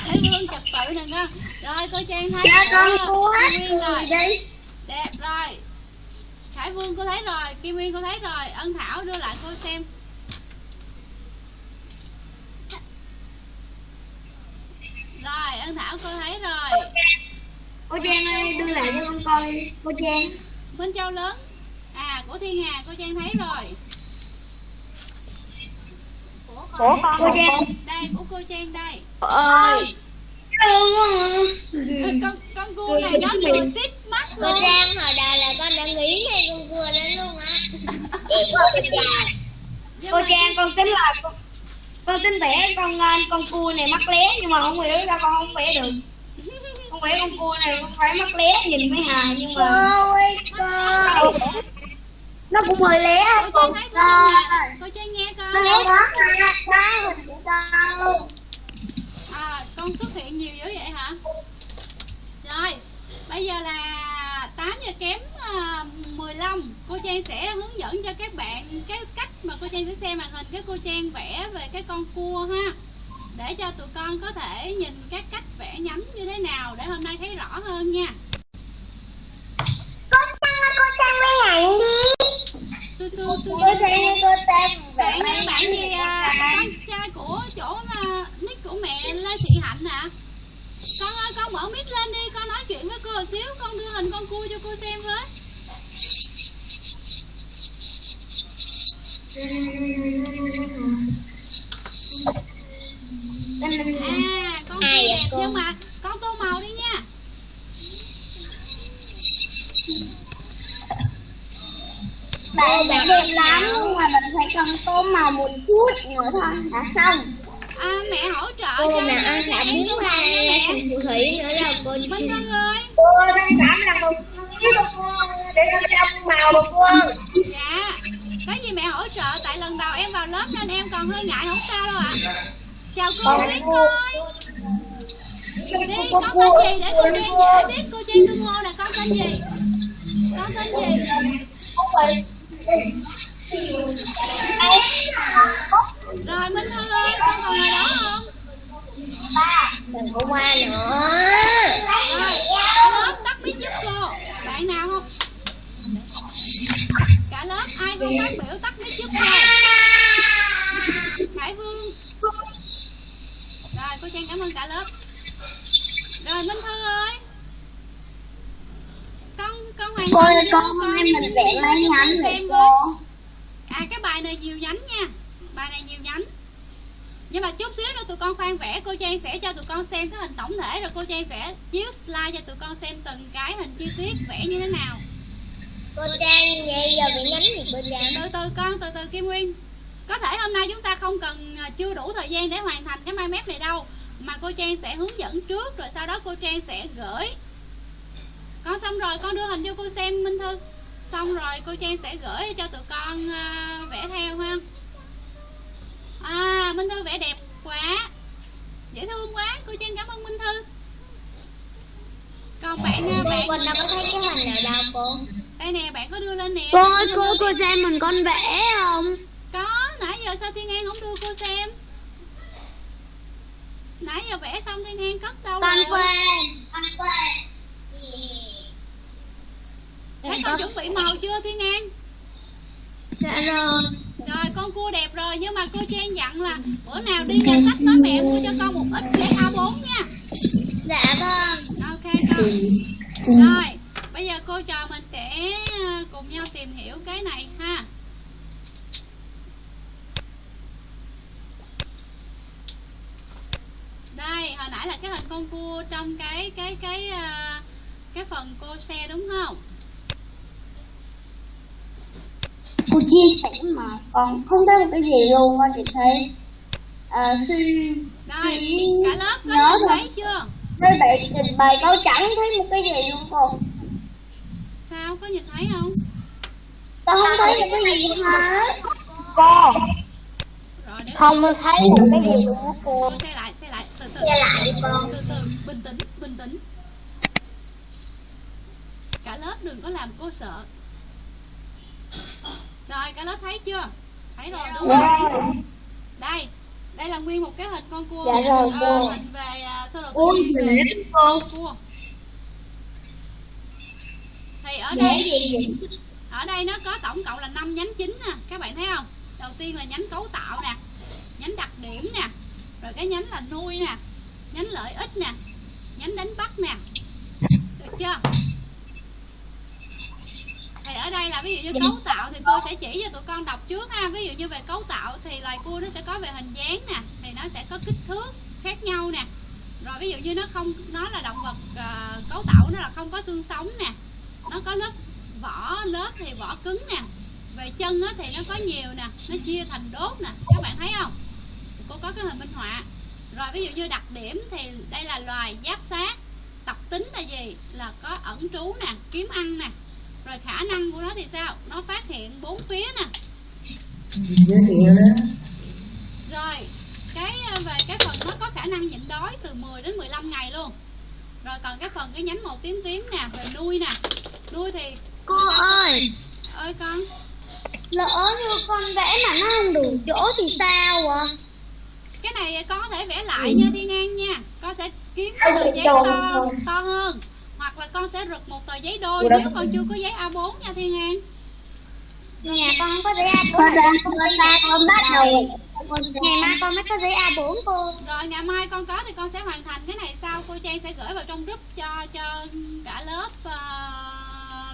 Thấy vương trật tự đừng con rồi cô trang thấy Cho con Kim Nguyên rồi. đi. đẹp rồi. Khải Vương cô thấy rồi. Kim Nguyên cô thấy rồi. Ân Thảo đưa lại cô xem. Rồi Ân Thảo cô thấy rồi. Cô Trang ơi, đưa lại cho con coi. Cô Trang. Minh Châu lớn. À của Thiên Hà cô Trang thấy rồi Của con. Cô Trang. đây của cô Trang đây Ơi. Ừ, con con cua này nó vừa tít mắt Cô luôn Trang hồi đầu là con đã nghĩ ngay con cua đó luôn á. (laughs) Cô chào. Nhưng Cô Trang con tính là con, con tính vẽ con ờ, con cua này mắc lé nhưng mà không hiểu ra con không vẽ được. Con vẽ con cua này con phải mắc lé nhìn mới hài nhưng Cô mà ơi cô. Nó cũng hơi lé Trang thấy cô Trang nghe con Nó lấy đó đó hình của con. à con xuất hiện nhiều dữ vậy hả? Rồi bây giờ là 8 giờ kém à, 15 cô Trang sẽ hướng dẫn cho các bạn cái cách mà cô Trang sẽ xem màn hình cái cô Trang vẽ về cái con cua ha. Để cho tụi con có thể nhìn các cách vẽ nhánh như thế nào để hôm nay thấy rõ hơn nha Cô Trang ơi, cô Trang mấy hạnh đi. tôi tôi tôi Cô Trang ơi, cô Trang bạn mấy bạn hạnh gì đi. à con trai của chỗ mà nick của mẹ Lê Thị Hạnh hả con ơi con mở mic lên đi con nói chuyện với cô một xíu con đưa hình con cua cho cô xem với. À con vậy đẹp nhưng mà con tô màu đi nha Bạn vẽ đẹp lắm nhưng mà mình phải cần tô màu một chút nữa thôi đã xong. à, mẹ hỗ trợ Cô cho mà ăn em bún nha ra mẹ thành phù thủy nữa là cô Minh Thư ơi. Cô đang cảm là một con cua để con xem màu một cua. Dạ. Có gì mẹ hỗ trợ Tại lần đầu em vào lớp nên em còn hơi ngại không sao đâu ạ. Chào cô Tuyết coi Đi con tên gì để cô Trang dễ biết cô Trang xưng hô nè con tên gì? Con tên gì Rồi Minh Thư ơi con còn ngoài đó không? Đừng có qua nữa. Rồi cả lớp tắt mic giúp cô. Bạn nào không? Cả lớp ai không phát biểu tắt mic giúp cô? Khải Vương. Rồi cô Trang cảm ơn cả lớp. Rồi Minh Thư ơi Cô ơi, con nay mình vẽ mấy nhánh vậy cô? À cái bài này nhiều nhánh nha. Bài này nhiều nhánh. Nhưng mà chút xíu nữa tụi con khoan vẽ cô Trang sẽ cho tụi con xem cái hình tổng thể rồi cô Trang sẽ chiếu slide cho tụi con xem từng cái hình chi tiết vẽ như thế nào. Cô Trang vậy giờ bị nhánh gì cô Trang? từ từ con từ từ Kim Nguyên. Có thể hôm nay chúng ta không cần à, chưa đủ thời gian để hoàn thành cái mind map này đâu mà cô Trang sẽ hướng dẫn trước rồi sau đó cô Trang sẽ gửi con xong rồi con đưa hình cho cô xem Minh Thư xong rồi cô Trang sẽ gửi cho tụi con à, vẽ theo ha à Minh Thư vẽ đẹp quá dễ thương quá cô Trang cảm ơn Minh Thư còn bạn à, Cô bạn Quỳnh đâu có thấy cái hình nào đâu cô. đây nè bạn có đưa lên nè Cô ơi cô cô xem mình con vẽ không? có nãy giờ sao Thiên An không đưa cô xem nãy giờ vẽ xong Thiên An cất đâu Con quên. Con quên. Thấy con chuẩn bị màu chưa Thiên An? Dạ rồi. rồi con cua đẹp rồi nhưng mà cô Trang dặn là bữa nào đi nhà sách nói mẹ mua cho con một ít giấy A4 nha. Dạ vâng. ok con. Rồi bây giờ cô trò mình sẽ ờ, cùng nhau tìm hiểu cái này ha. Đây hồi nãy là cái hình con cua trong cái cái cái ờ, cái phần cô xe đúng không cô chia sẻ mà. Còn không thấy một cái gì luôn á chị thấy à, cả lớp có nhớ chưa? Mấy bạn trình bày câu chẳng thấy một cái gì luôn cô sao? Có nhìn thấy không? Tao không thấy được cái gì hết. Cô. Không thấy được cái gì luôn á cô. cô xe lại xe lại. Từ từ. Xe lại đi con. từ từ. Bình tĩnh bình tĩnh. Cả lớp đừng có làm cô sợ rồi cả lớp thấy chưa? Thấy rồi. Đúng không? đây đây là nguyên một cái hình con cua. Dạ rồi, Ờ, cô. hình về uh, sơ đồ tư duy về cô. cua. Thì ở đây ở đây nó có tổng cộng là 5 nhánh chính nè. Các bạn thấy không? Đầu tiên là nhánh cấu tạo nè nhánh đặc điểm nè rồi cái nhánh là nuôi nè nhánh lợi ích nè nhánh đánh bắt nè. Được chưa thì ở đây là ví dụ như cấu tạo thì cô sẽ chỉ cho tụi con đọc trước ha. Ví dụ như về cấu tạo thì loài cua nó sẽ có về hình dáng nè thì nó sẽ có kích thước khác nhau nè. Rồi ví dụ như nó không nó là động vật à, cấu tạo nó là không có xương sống nè. Nó có lớp vỏ lớp thì vỏ cứng nè. Về chân á, thì nó có nhiều nè nó chia thành đốt nè. Các bạn thấy không? Cô có cái hình minh họa. Rồi ví dụ như đặc điểm thì đây là loài giáp sát. Tập tính là gì? Là có ẩn trú nè kiếm ăn nè rồi khả năng của nó thì sao? Nó phát hiện bốn phía nè. Rồi cái ờ, về cái phần nó có khả năng nhịn đói từ 10 đến 15 ngày luôn. Rồi còn cái phần cái nhánh màu tím tím nè về nuôi nè. Nuôi thì Cô ơi, ơi con. Lỡ như con vẽ mà nó không đủ chỗ thì sao ạ? cái này con có thể vẽ lại nha thiên an nha. Con sẽ kiếm cái tờ giấy to to hơn là con sẽ rực một tờ giấy đôi Ủa, nếu con chưa có giấy A4 nha thiên an. Nhà con không có giấy A4 Con ra con ra con bắt đầu. Ngày mai con mới có giấy A4 cô. Rồi ngày mai con có thì con sẽ hoàn thành. Cái này sau cô trang sẽ gửi vào trong group cho cho cả lớp ờ,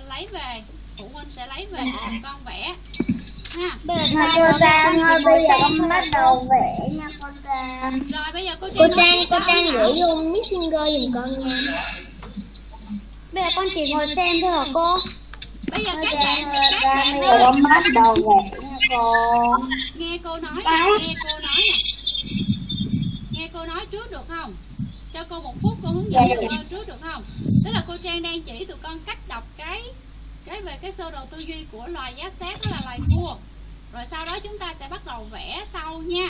lấy về. Phụ huynh sẽ lấy về cho tụi con vẽ. Ha Trang ơi, bây giờ con bắt đầu vẽ nha con Trang. Rồi bây giờ cô trang Cô Trang, cô. Trang gửi luôn Messenger giùm con nha. Bây giờ con chỉ ngồi xem thôi hả cô? bây giờ các bạn các bạn ơi. bắt đầu cô. Nghe cô nói nè nghe cô nói nè. Nghe cô nói trước được không? Cho cô một phút cô hướng dẫn Dạ, tụi được. con trước được không? Tức là cô trang đang chỉ tụi con cách đọc cái cái về cái sơ đồ tư duy của loài giáp sát đó là loài cua. Rồi sau đó chúng ta sẽ bắt đầu vẽ sau nha.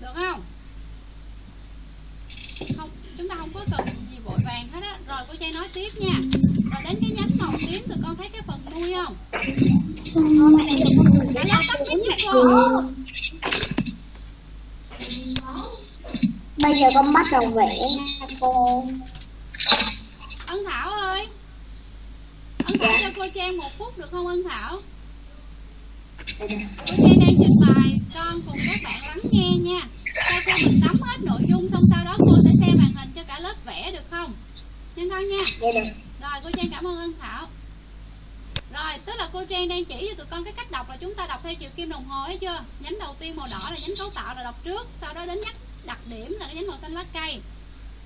Được không? Không chúng ta không có cần vội vàng hết á. Rồi cô trang nói tiếp nha. Rồi đến cái nhánh màu tím tụi con thấy cái phần nuôi không? Cả lớp tắt nhánh giúp cô. Bây giờ con bắt đầu vẽ cô. Ân Thảo ơi. Ân Thảo cho cô Trang một phút được không Ân Thảo? Cô Trang đang trình bày Con cùng các bạn lắng nghe nha. Sau khi mình nắm hết nội dung Xong sau đó cô sẽ xem màn cả lớp vẽ được không? Nha con nha. Dạ Rồi cô Trang cảm ơn Ân Thảo. Rồi tức là cô Trang đang chỉ cho tụi con cái cách đọc là chúng ta đọc theo chiều kim đồng hồ thấy chưa? Nhánh đầu tiên màu đỏ là nhánh cấu tạo là đọc trước Sau đó đến nhắc đặc điểm là cái nhánh màu xanh lá cây.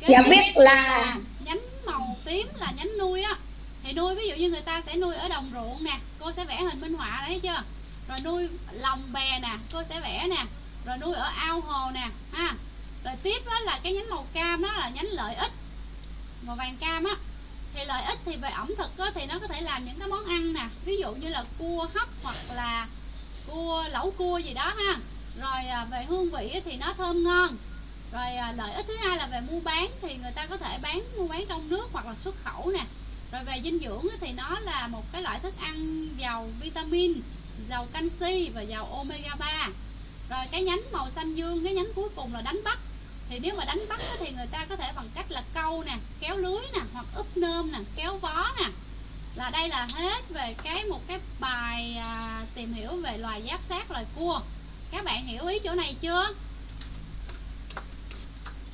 Kế Dạ biết là nhánh màu tím là nhánh nuôi á. Thì nuôi ví dụ như người ta sẽ nuôi ở đồng ruộng nè cô sẽ vẽ hình minh họa đấy chưa? Rồi nuôi lòng bè nè cô sẽ vẽ nè. Rồi nuôi ở ao hồ nè ha rồi tiếp đó là cái nhánh màu cam đó là nhánh lợi ích. Màu vàng cam á thì lợi ích thì về ẩm thực á, thì nó có thể làm những cái món ăn nè. Ví dụ như là cua hấp hoặc là cua lẩu cua gì đó ha. Rồi à, về hương vị thì nó thơm ngon. Rồi à, lợi ích thứ hai là về mua bán thì người ta có thể bán mua bán trong nước hoặc là xuất khẩu nè. Rồi về dinh dưỡng thì nó là một cái loại thức ăn giàu vitamin giàu canxi và giàu omega 3 rồi cái nhánh màu xanh dương cái nhánh cuối cùng là đánh bắt thì nếu mà đánh bắt thì người ta có thể bằng cách là câu nè kéo lưới nè hoặc úp nơm nè kéo vó nè. Là đây là hết về cái một cái bài à, tìm hiểu về loài giáp sát loài cua. Các bạn hiểu ý chỗ này chưa?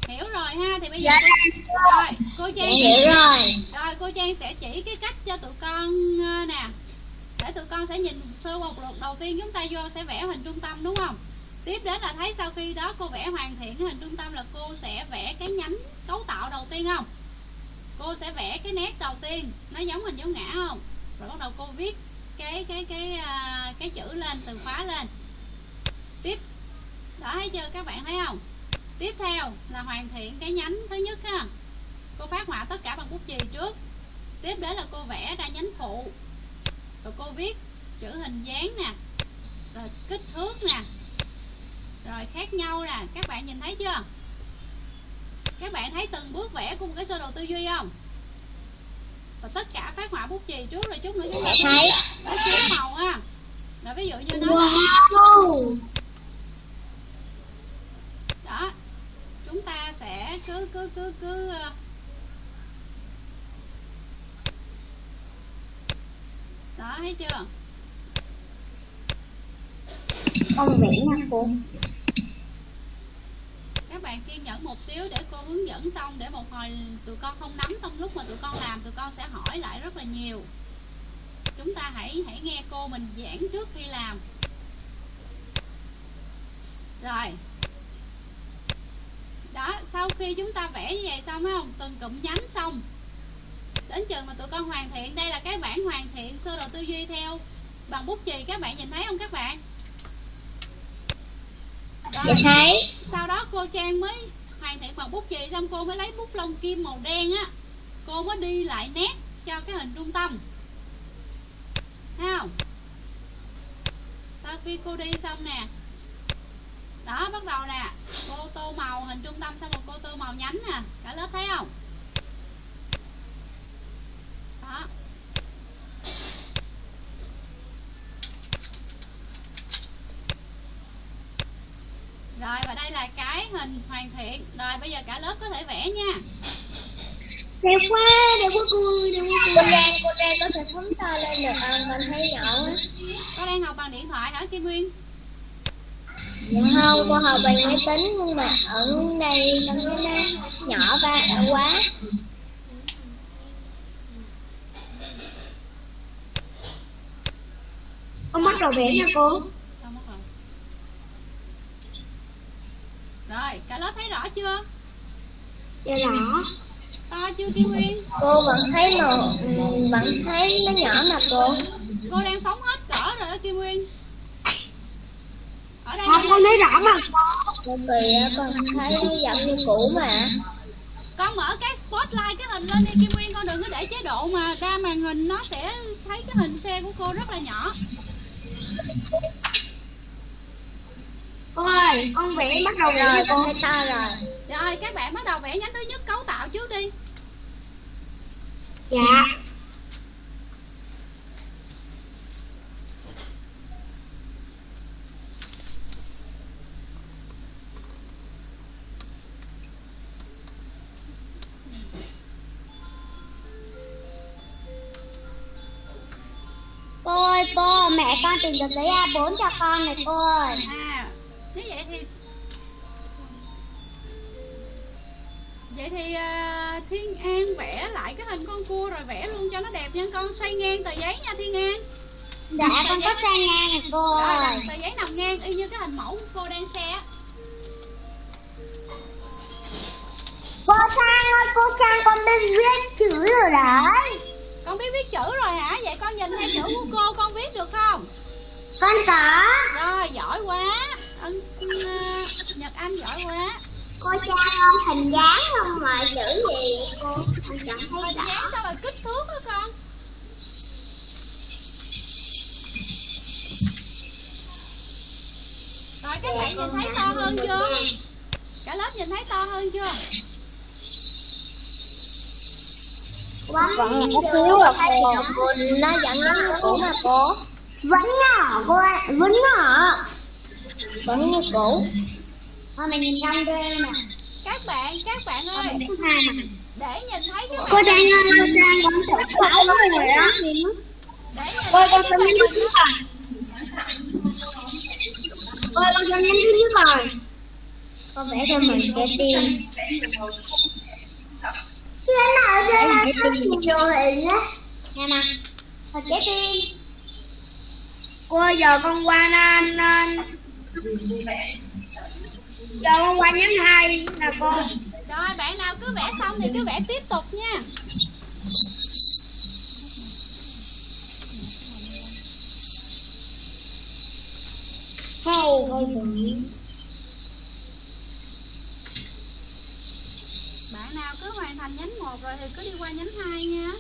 Hiểu rồi ha thì bây giờ cô, rồi cô trang Dạ hiểu rồi. rồi cô trang sẽ chỉ cái cách cho tụi con ờ, nè. Để tụi con sẽ nhìn sơ một lượt. Đầu tiên chúng ta vô sẽ vẽ hình trung tâm đúng không tiếp đến là thấy sau khi đó cô vẽ hoàn thiện cái hình trung tâm là cô sẽ vẽ cái nhánh cấu tạo đầu tiên không? Cô sẽ vẽ cái nét đầu tiên nó giống hình dấu ngã không? Rồi bắt đầu cô viết cái cái cái cái, cái chữ lên từ khóa lên. Tiếp đó thấy chưa các bạn thấy không? Tiếp theo là hoàn thiện cái nhánh thứ nhất ha. Cô phát họa tất cả bằng bút chì trước. Tiếp đến là cô vẽ ra nhánh phụ. Rồi cô viết chữ hình dáng nè rồi kích thước nè rồi khác nhau nè. Các bạn nhìn thấy chưa? Các bạn thấy từng bước vẽ của một cái sơ đồ tư duy không? Và tất cả phát họa bút chì trước rồi chút nữa chúng ta thấy. có số màu ha. Rồi ví dụ như nó wow. đó. Chúng ta sẽ cứ cứ cứ cứ ờ, đó thấy chưa? Con vẽ nha cô các bạn kiên nhẫn một xíu để cô hướng dẫn xong, để một hồi tụi con không nắm xong lúc mà tụi con làm, tụi con sẽ hỏi lại rất là nhiều. Chúng ta hãy hãy nghe cô mình giảng trước khi làm. Rồi. Đó, sau khi chúng ta vẽ như vậy xong phải không? Từng cụm nhánh xong. Đến chừng mà tụi con hoàn thiện, đây là cái bản hoàn thiện sơ đồ tư duy theo. Bằng bút chì, các bạn nhìn thấy không các bạn? Dạ. thấy sau đó cô trang mới hoàn thiện bằng bút chì xong cô mới lấy bút lông kim màu đen á cô mới đi lại nét cho cái hình trung tâm. Thấy không? Sau khi cô đi xong nè đó bắt đầu nè cô tô màu hình trung tâm xong rồi cô tô màu nhánh nè cả lớp thấy không? Đó rồi và đây là cái hình hoàn thiện. Rồi bây giờ cả lớp có thể vẽ nha. Đẹp quá đẹp quá cô đẹp quá cô Trang cô Trang có thể phóng to lên được không con thấy nhỏ quá. Con đang học bằng điện thoại hả kim nguyên? Không cô học bằng máy tính nhưng mà ở đây con thấy nó nhỏ ba quá. Con bắt đầu vẽ nha cô Đâu mất rồi rồi cả lớp thấy rõ chưa? Dạ rõ. To chưa kim nguyên? Cô vẫn thấy màu ừ, vẫn thấy nó nhỏ mà cô. Cô đang phóng hết cỡ rồi đó kim nguyên. Ở đây không con thấy rõ mà. Cô kỳ á, con thấy vẫn như cũ mà. Con mở cái spotlight cái hình lên đi kim nguyên con đừng có để chế độ mà đa màn hình nó sẽ thấy cái hình xe của cô rất là nhỏ cô ơi con vẽ bắt đầu rồi con cô to rồi? Rồi các bạn bắt đầu vẽ nhánh thứ nhất cấu tạo trước đi. Dạ. Cô ơi cô mẹ con tìm được giấy A4 cho con này cô ơi. À nếu vậy thì vậy thì à, thiên an vẽ lại cái hình con cua rồi vẽ luôn cho nó đẹp nha. Con xoay ngang tờ giấy nha thiên an. Dạ con có sang ngang này cô rồi tờ giấy nằm ngang y như cái hình mẫu cô đang xe cô Trang ơi cô Trang con biết viết chữ rồi đấy. Con biết viết chữ rồi hả? Vậy con nhìn theo chữ của cô con viết được không con có rồi giỏi quá. Ân, à, nhật anh giỏi quá. Cô Trang ơi hình dáng không mà chữ gì. Cô con chẳng thấy hình dáng sao mà kích thước hả con? Rồi các bạn nhìn thấy to hơn chưa? Cả lớp nhìn thấy to hơn chưa? Vẫn nhỏ xíu à cô nó vẫn như cũ mà cô vẫn nhỏ cô ơi vẫn nhỏ vẫn như cũ thôi mình nhìn trong đây nè. Các bạn các bạn ơi. Để nhìn thấy cái cô trang ơi cô trang con thử sáu rồi để nhìn cô thấy con nhánh thứ nhất rồi cô con nhánh thứ nhất rồi con vẽ cho mình cái tim. Chưa nào chưa nào nhiều hình á nghe nè thật cái tim cô ơi, giờ con qua nên nên giờ con qua nhánh hai nè cô rồi bạn nào cứ vẽ xong thì cứ vẽ tiếp tục nha. Hầu bạn nào cứ hoàn thành nhánh một rồi thì cứ đi qua nhánh hai nha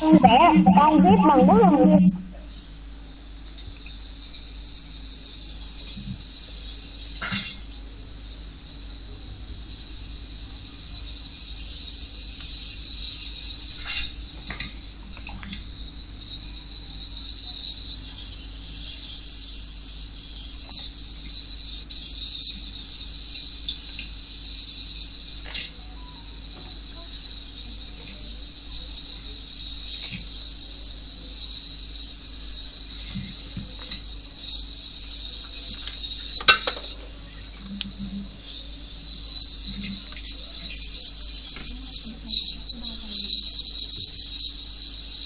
con vẽ con viết bằng bút lông gì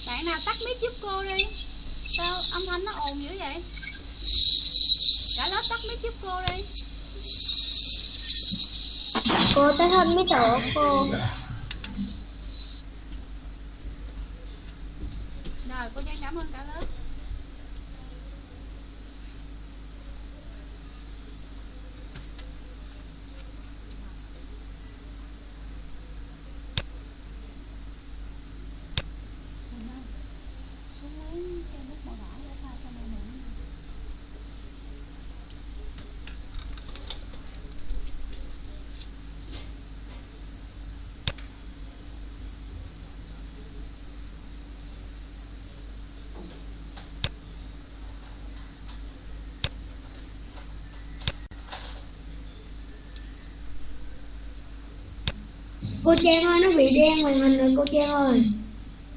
bạn nào tắt mic giúp cô đi sao âm thanh nó ồn dữ vậy cả lớp tắt mic giúp cô đi cô tới hơn mấy tổ cô rồi cô Trang cảm ơn cả lớp cô Trang ơi nó bị đen màn hình rồi cô Trang ơi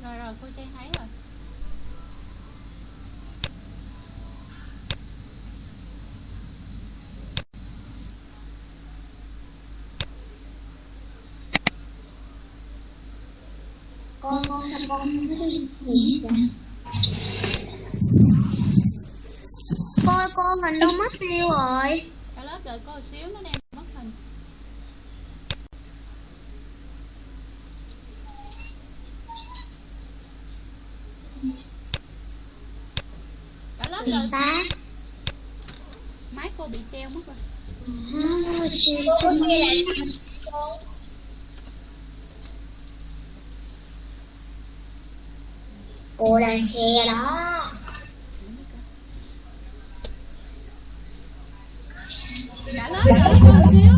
rồi rồi cô Trang thấy rồi. Con con con con gì vậy? Cô cô mình đâu mất tiêu rồi. Cả lớp đợi cô một xíu nó đang đợi ta máy cô bị treo mất rồi. Cô đang xe đó. Cả lớp đợi cô xíu.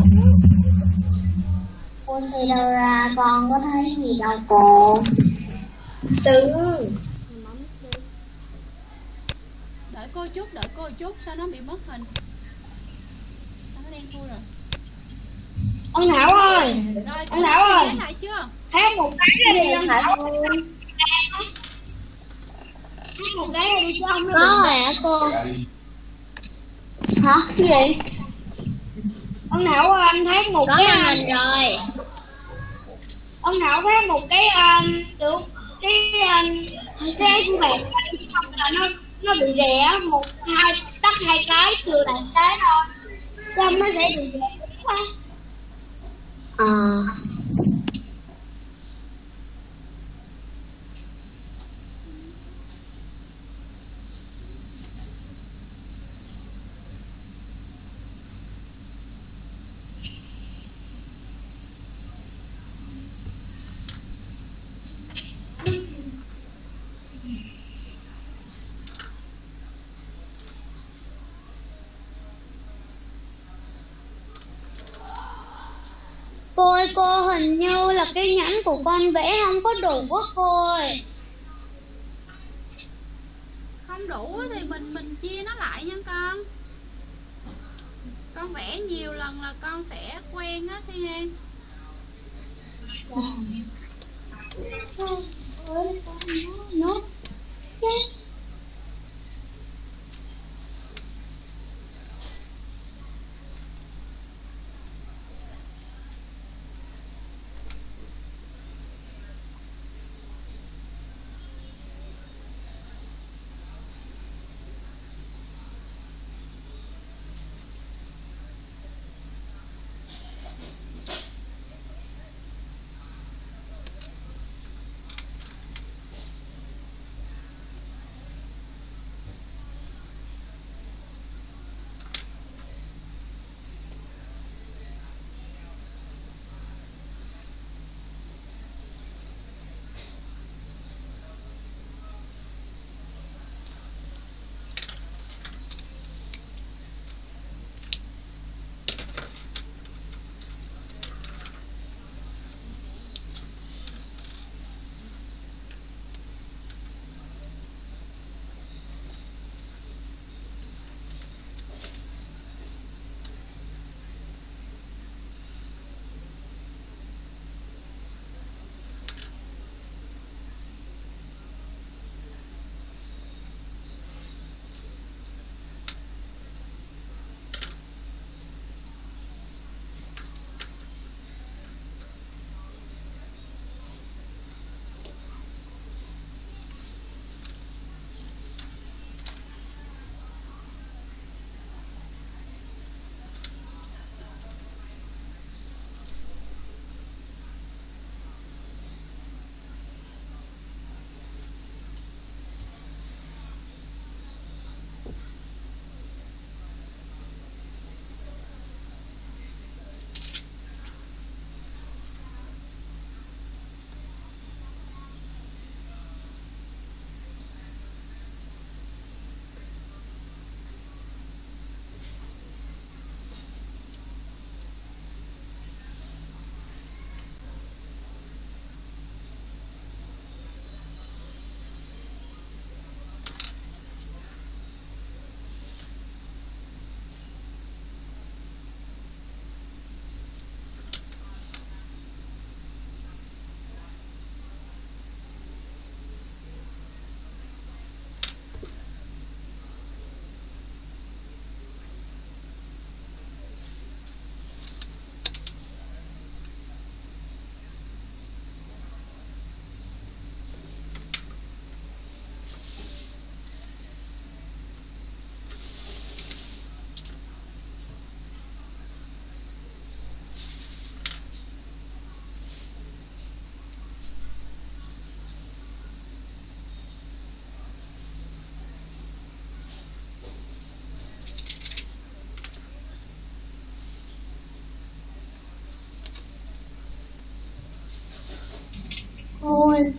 Con thì đâu ra? Con có thấy gì đâu cô? Từ đợi cô chút đợi cô chút sao nó bị mất hình? Sao nó đen thui rồi? Ông Thảo ơi! Rồi Anh Thảo ơi. thấy lại chưa? Hát một cái ra đi ông hả Thảo hát một cái ra đi chứ không nó có rồi hả cô hả? Cái gì? Ông Thảo ơi anh thấy một có cái hình rồi. Ông Thảo thấy một cái um, kiểu cái um, cái của bạn không là nó nó bị rẻ một, hai, tắt hai cái trừ lại cái thôi xong nó sẽ bị rẻ quá ờ Cô ơi cô hình như là cái nhẫn của con vẽ không có đủ quá cô ơi không đủ thì mình mình chia nó lại nha con. Con vẽ nhiều lần là con sẽ quen á Thiên An. Nốt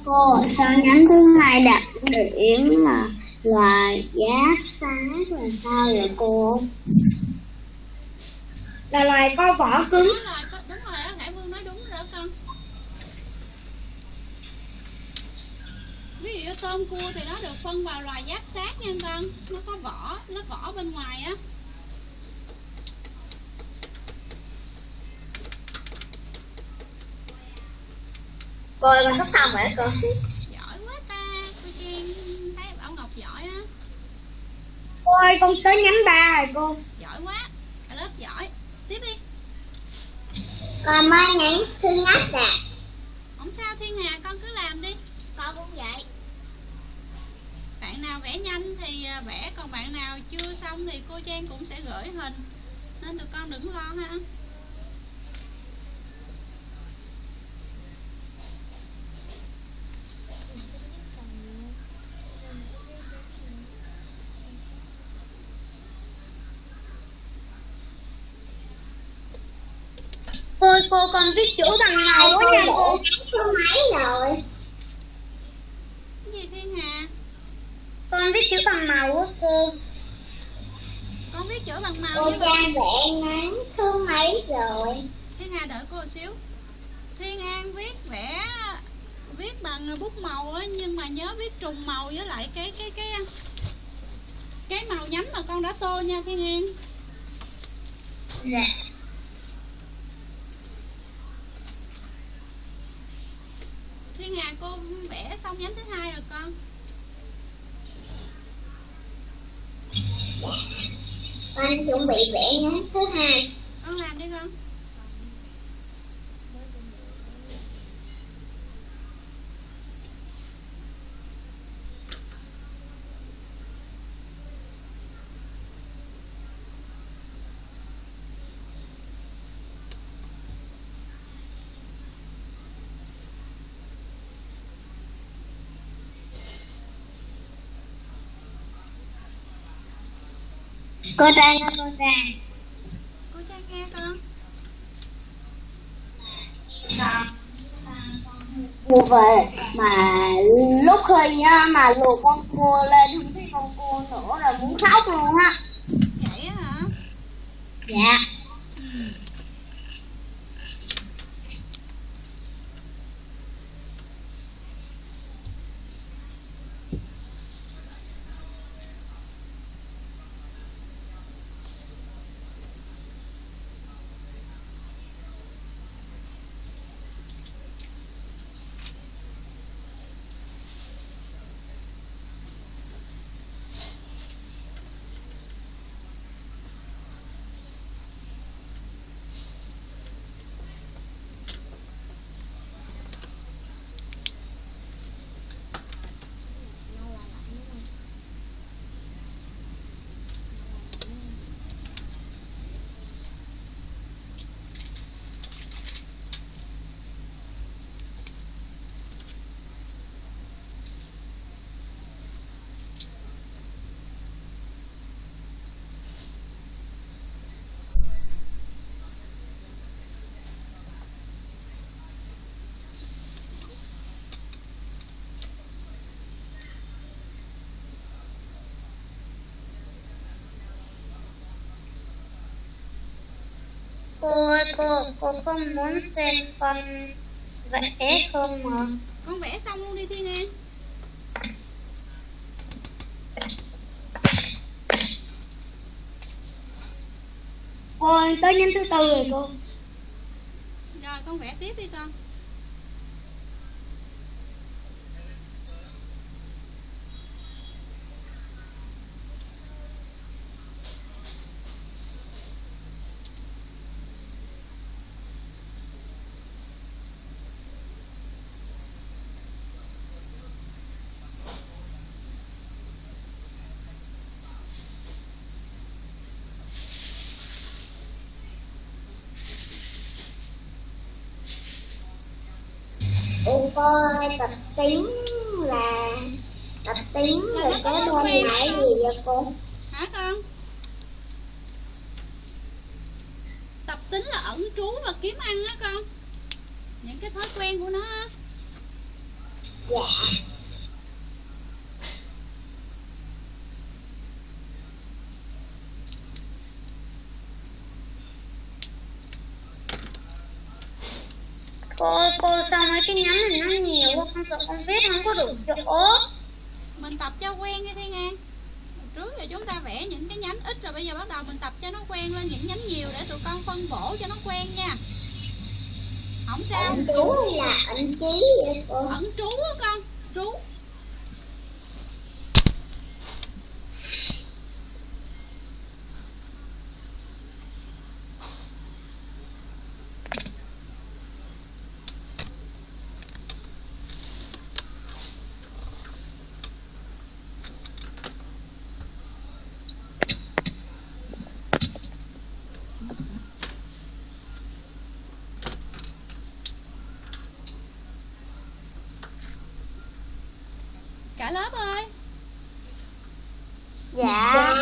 cô sao nhánh thứ hai đặc điểm là là giá sát là sao vậy cô? Là loài có vỏ cứng. Đúng rồi đúng rồi á hải vương nói đúng rồi đó con. Ví dụ như tôm cua thì nó được phân vào loài giáp sát nha con. Nó có vỏ lớp vỏ bên ngoài á Cô ơi, con sắp xong rồi cô giỏi quá ta cô Trang. Thấy bảo ngọc giỏi á. Cô ơi con tới nhánh ba rồi cô. Giỏi quá cả lớp giỏi. Tiếp đi. Con mới nhánh thứ nhất nè. Không sao thiên hà con cứ làm đi. Con cũng vậy. Bạn nào vẽ nhanh thì à, vẽ còn bạn nào chưa xong thì cô Trang cũng sẽ gửi hình. Nên tụi con đừng lo ha cô viết chữ bằng màu quá nha cô số mấy rồi gì thiên hà con viết chữ bằng màu á cô. Con viết chữ bằng màu cô trang vẽ ngắn thứ mấy rồi? Thiên hà đợi cô xíu. Thiên an viết vẽ viết bằng bút màu á nhưng mà nhớ viết trùng màu với lại cái cái cái cái màu nhánh mà con đã tô nha thiên an dạ thiên hà cô vẽ xong nhánh thứ hai rồi con. Con chuẩn bị vẽ ngắn thứ hai. Con làm đi con cô trang ơi, cô trang cô trang nghe con. Mua về mà lúc khi á, mà lùa con cua lên không thấy con cua nữa là muốn khóc luôn á. Vậy hả? Dạ cô ơi cô không muốn xem con vẽ không mà con vẽ xong luôn đi thiên an. Cô ơi tới nhánh thứ tư rồi cô. Rồi con vẽ tiếp đi con cô tập tiếng là tập tiếng có cái là đó. gì vậy cô? hả con tập tính là ẩn trú và kiếm ăn á con những cái thói quen của nó á Dạ. Cô, cô cái nhánh này nó nhiều quá, con sợ con viết không có đủ chỗ. mình tập cho quen đi Thiên An trước giờ chúng ta vẽ những cái nhánh ít rồi bây giờ bắt đầu mình tập cho nó quen lên những nhánh nhiều để tụi con phân bổ cho nó quen nha không sao Ẩn chú là ẩn cô. ẩn trú á con trú cả lớp ơi Dạ.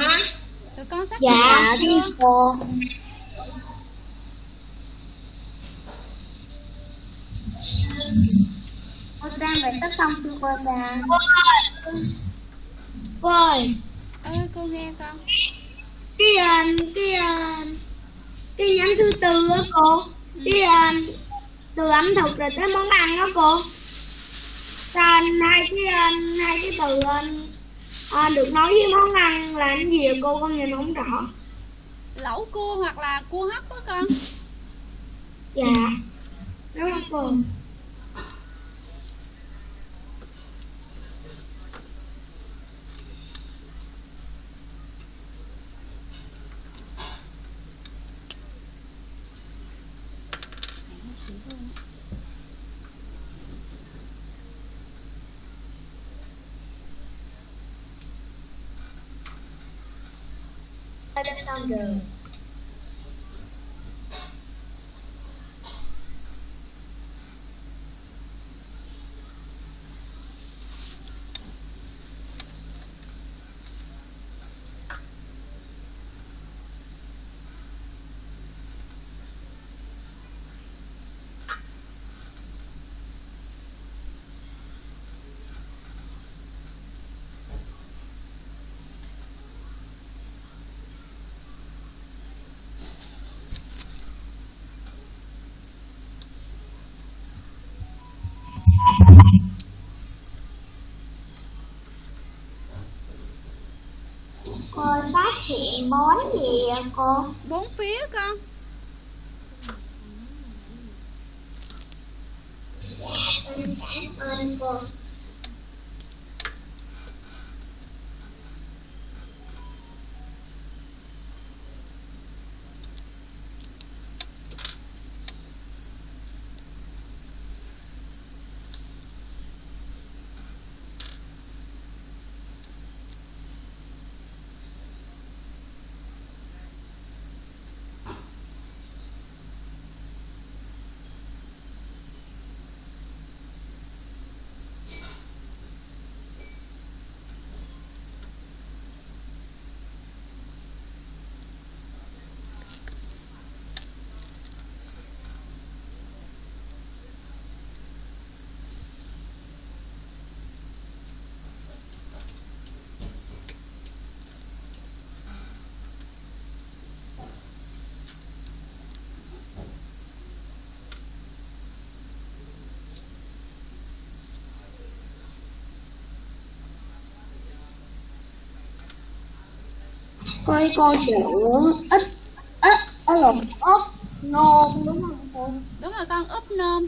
tụi con sắp Dạ, thưa cô. Cô Trang phải sắp xong chưa cô Trang? Cô ơi, cô nghe con cái à, cái à, cái nhánh thứ tư á cô, cái à, từ ẩm thực rồi tới món ăn đó cô. Sao anh hai cái anh hai cái từ anh à, được nói với món ăn là cái gì cô con nhìn không rõ. lẩu cua hoặc là cua hấp á con Dạ. Đúng không cô? Đã phát hiện món gì ạ cô? bốn phía con Con cảm ơn cô. Coi cô chữ ít ít ở lộn ốc nôm, đúng không cô? đúng rồi, con úp nôm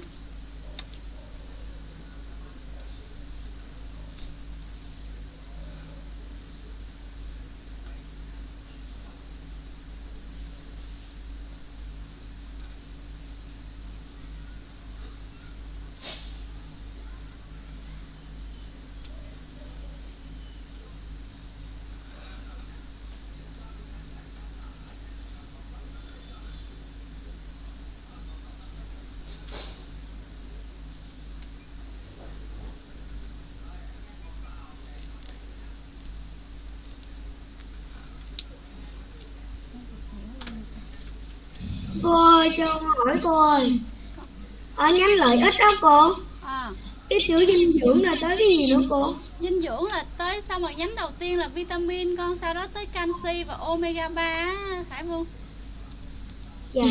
Cô ơi, cho hỏi cô ơi. Ở nhánh lợi ích đó cô. à cái chữ dinh dưỡng là tới cái gì nữa cô dinh dưỡng là tới xong rồi nhánh đầu tiên là vitamin con sau đó tới canxi và omega 3 á, Khải Vương dạ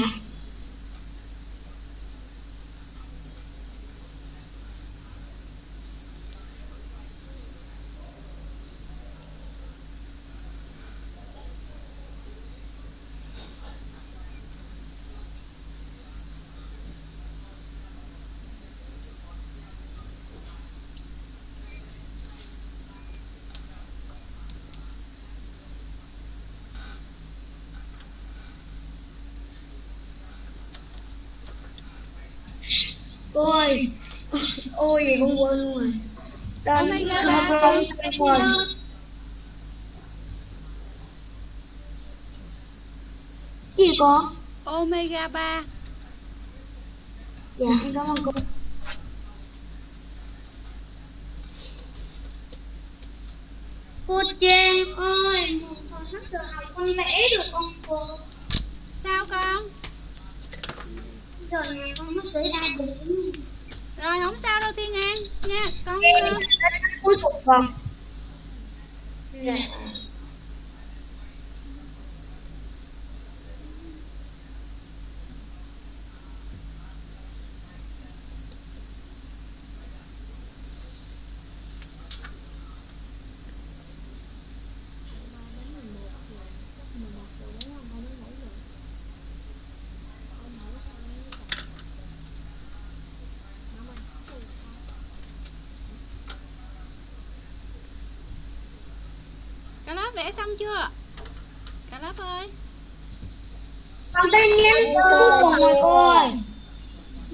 cô ơi ôi gì con quên luôn rồi tên con con. rồi cái gì cô omega 3 dạ em cảm ơn cô Cô Trang ơi, một hồi hết giờ học con vẽ được không cô? sao con Giờ này con mất tới đa bốn. Rồi không sao đâu Thiên An. Nha con cuối cùng vòng Dạ. cả chưa? Cả lớp ơi. Con tin cùng rồi cô ơi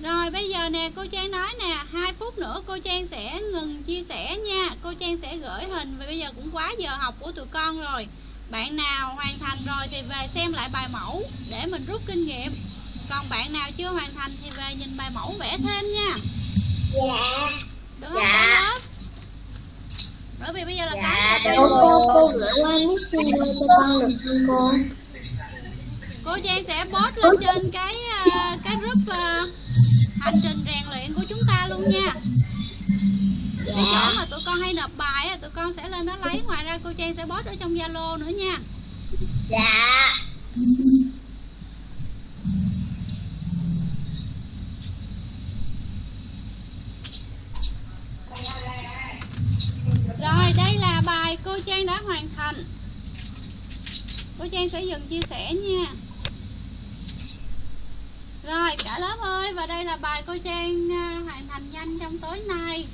Rồi bây giờ nè cô Trang nói nè 2 phút nữa cô Trang sẽ ngừng chia sẻ nha. Cô Trang sẽ gửi hình Và bây giờ cũng quá giờ học của tụi con rồi. Bạn nào hoàn thành rồi thì về xem lại bài mẫu Để mình rút kinh nghiệm. Còn bạn nào chưa hoàn thành thì về nhìn bài mẫu vẽ thêm nha. Dạ. Được không? Dạ. Bởi vì bây giờ là Dạ, giờ Cô, cô, cô gửi qua Messenger cho con được không cô? cô Trang sẽ post lên trên cái ờ, cái group ờ, hành trình rèn luyện của chúng ta luôn nha cái chỗ mà tụi con hay nộp bài tụi con sẽ lên đó lấy ngoài ra cô Trang sẽ post ở trong Zalo nữa nha Dạ. rồi đây là bài cô Trang đã hoàn thành. Cô Trang sẽ dừng chia sẻ nha. Rồi cả lớp ơi và đây là bài cô Trang à, hoàn thành nhanh trong tối nay.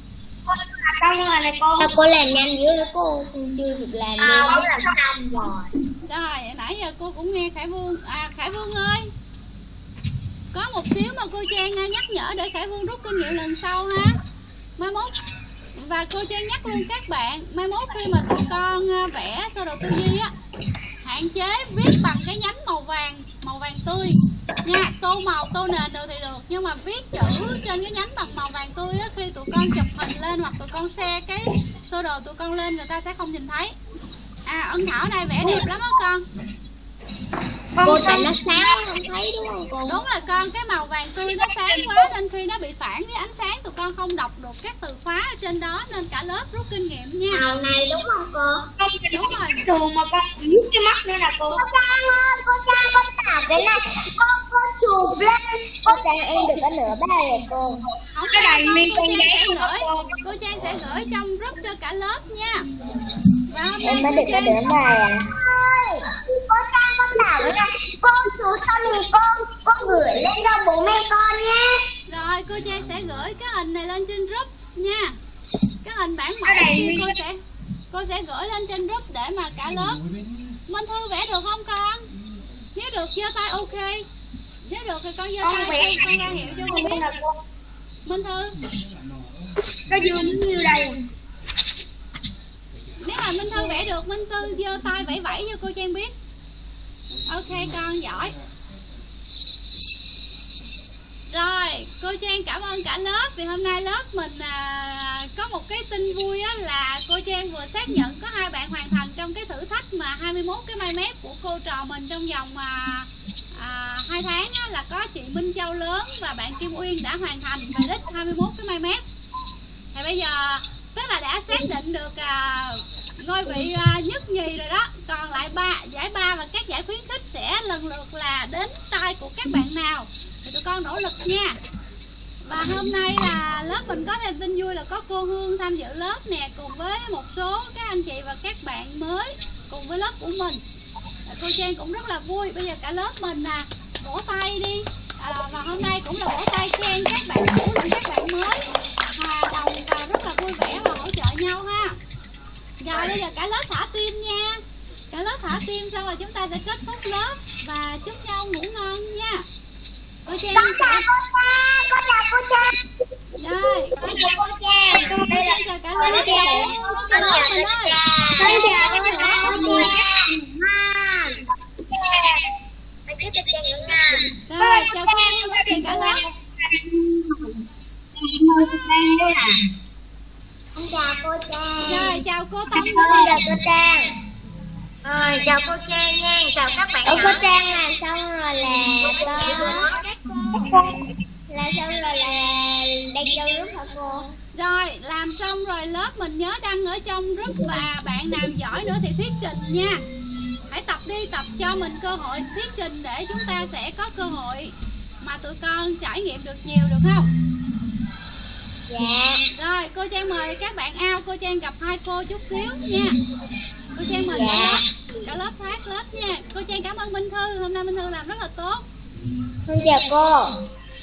Xong rồi này cô Sao cô làm nhanh dữ cô? Chưa kịp làm à con làm xong rồi. Rồi, nãy giờ cô cũng nghe Khải Vương À Khải Vương ơi. Có một xíu mà cô Trang à, nhắc nhở để Khải Vương rút kinh nghiệm lần sau ha. Mai mốt và cô cho nhắc luôn các bạn Mai mốt khi mà tụi con ờ, vẽ sơ đồ tư duy á Hạn chế viết bằng cái nhánh màu vàng Màu vàng tươi. Nha Tô màu, tô nền được thì được Nhưng mà viết chữ trên cái nhánh bằng màu vàng tươi á Khi tụi con chụp hình lên hoặc tụi con share cái sơ đồ tụi con lên Người ta sẽ không nhìn thấy. À ân thảo này vẽ đẹp lắm á con. Cô tại nó sáng không thấy đúng không? Cô? Đúng là con cái màu vàng tươi nó sáng quá Nên khi nó bị phản với ánh sáng. Tụi con không đọc được các từ khóa ở trên đó Nên cả lớp rút kinh nghiệm nha. Màu này đúng không cô? con Đúng rồi. Thường mà con nhút cái mắt nữa nè cô Cô Trang ơi, cô Trang con tạo cái này. Cô, cô chụp lên. Cô Trang em được có nửa bài rồi cô. Không Cái này con, cô con không đó gửi. cô. Cô Trang sẽ gửi trong group cho cả lớp nha. Và hôm Em mới được có Trang. nửa bài à Cô Trang con tạo cái này Cô chú cho mình con Con gửi lên cho bố mẹ con nhé. Rồi cô Trang sẽ gửi cái hình này lên trên group nha. Cái hình bản mẫu Cái kia cô sẽ Cô sẽ gửi lên trên group để mà cả lớp Minh Thư vẽ được không con? Nếu được giơ tay ok. Nếu được thì con giơ con tay vẽ con ra hiệu cho con biết. Minh Thư. Nó dương như đây. Nếu mà Minh Thư vẽ được Minh Thư giơ tay vẫy vẫy cho cô Trang biết Ok con giỏi. Rồi cô Trang cảm ơn cả lớp. Vì hôm nay lớp mình à, có một cái tin vui á là cô Trang vừa xác nhận có hai bạn hoàn thành trong cái thử thách mà 21 cái mai mép của cô trò mình trong vòng à, à, 2 tháng á, là có chị Minh Châu lớn và bạn Kim Uyên đã hoàn thành bài đích 21 cái mai mép. Thì bây giờ tức là đã xác định được à, ngôi vị à, nhất nhì rồi đó. Còn lại ba giải ba và các giải khuyến khích sẽ lần lượt là đến tay của các bạn nào. Thì tụi con nỗ lực nha. Và hôm nay là lớp mình có thêm tin vui là có cô Hương tham dự lớp nè cùng với một số các anh chị và các bạn mới cùng với lớp của mình. Cô Trang cũng rất là vui bây giờ cả lớp mình à vỗ tay đi. À, và hôm nay cũng là vỗ tay khen các bạn cũ lẫn các bạn mới. Hòa đồng và rất là vui vẻ và hỗ trợ nhau ha rồi bây giờ cả lớp thả tim nha cả lớp thả tim xong rồi chúng ta sẽ kết thúc lớp và chúc nhau ngủ ngon nha cô Trang sẽ Con chào cô Trang. rồi con chào cô Trang cô Trang chào cả lớp chào cô Hương cô chào lớp mình ơi Con chào cô Trang. Biết cho Trang những nga. rồi chào cô Hương cô chào cả lớp Con chào cô Trang. Rồi chào cô Tâm Con chào cô Trang. Rồi, chào cô Trang nha, chào các bạn Ủa nhỏ. cô Trang làm xong rồi là có các cô làm xong rồi là đang vô lúc hả cô? Rồi, làm xong rồi lớp mình nhớ đăng ở trong group và bạn nào giỏi nữa thì thuyết trình nha. Hãy tập đi, tập cho mình cơ hội thuyết trình để chúng ta sẽ có cơ hội mà tụi con trải nghiệm được nhiều được không? Dạ. Rồi, cô Trang mời các bạn ao, cô Trang gặp hai cô chút xíu nha. Cô Trang mời cả Dạ. lớp, cả lớp thoát lớp nha. Cô Trang cảm ơn Minh Thư, hôm nay Minh Thư làm rất là tốt. Con chào cô.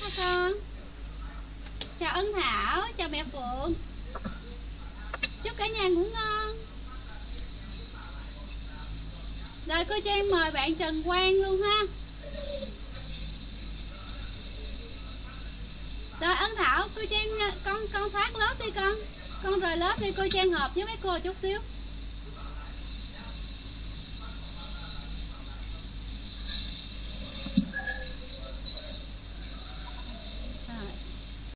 Chào con. Chào Ân Thảo, chào mẹ Phượng. Chúc cả nhà ngủ ngon. Rồi cô Trang mời bạn Trần Quang luôn ha. Rồi Ân Thảo, cô Trang con con thoát lớp đi con. Con rời lớp đi cô Trang hợp với mấy cô chút xíu.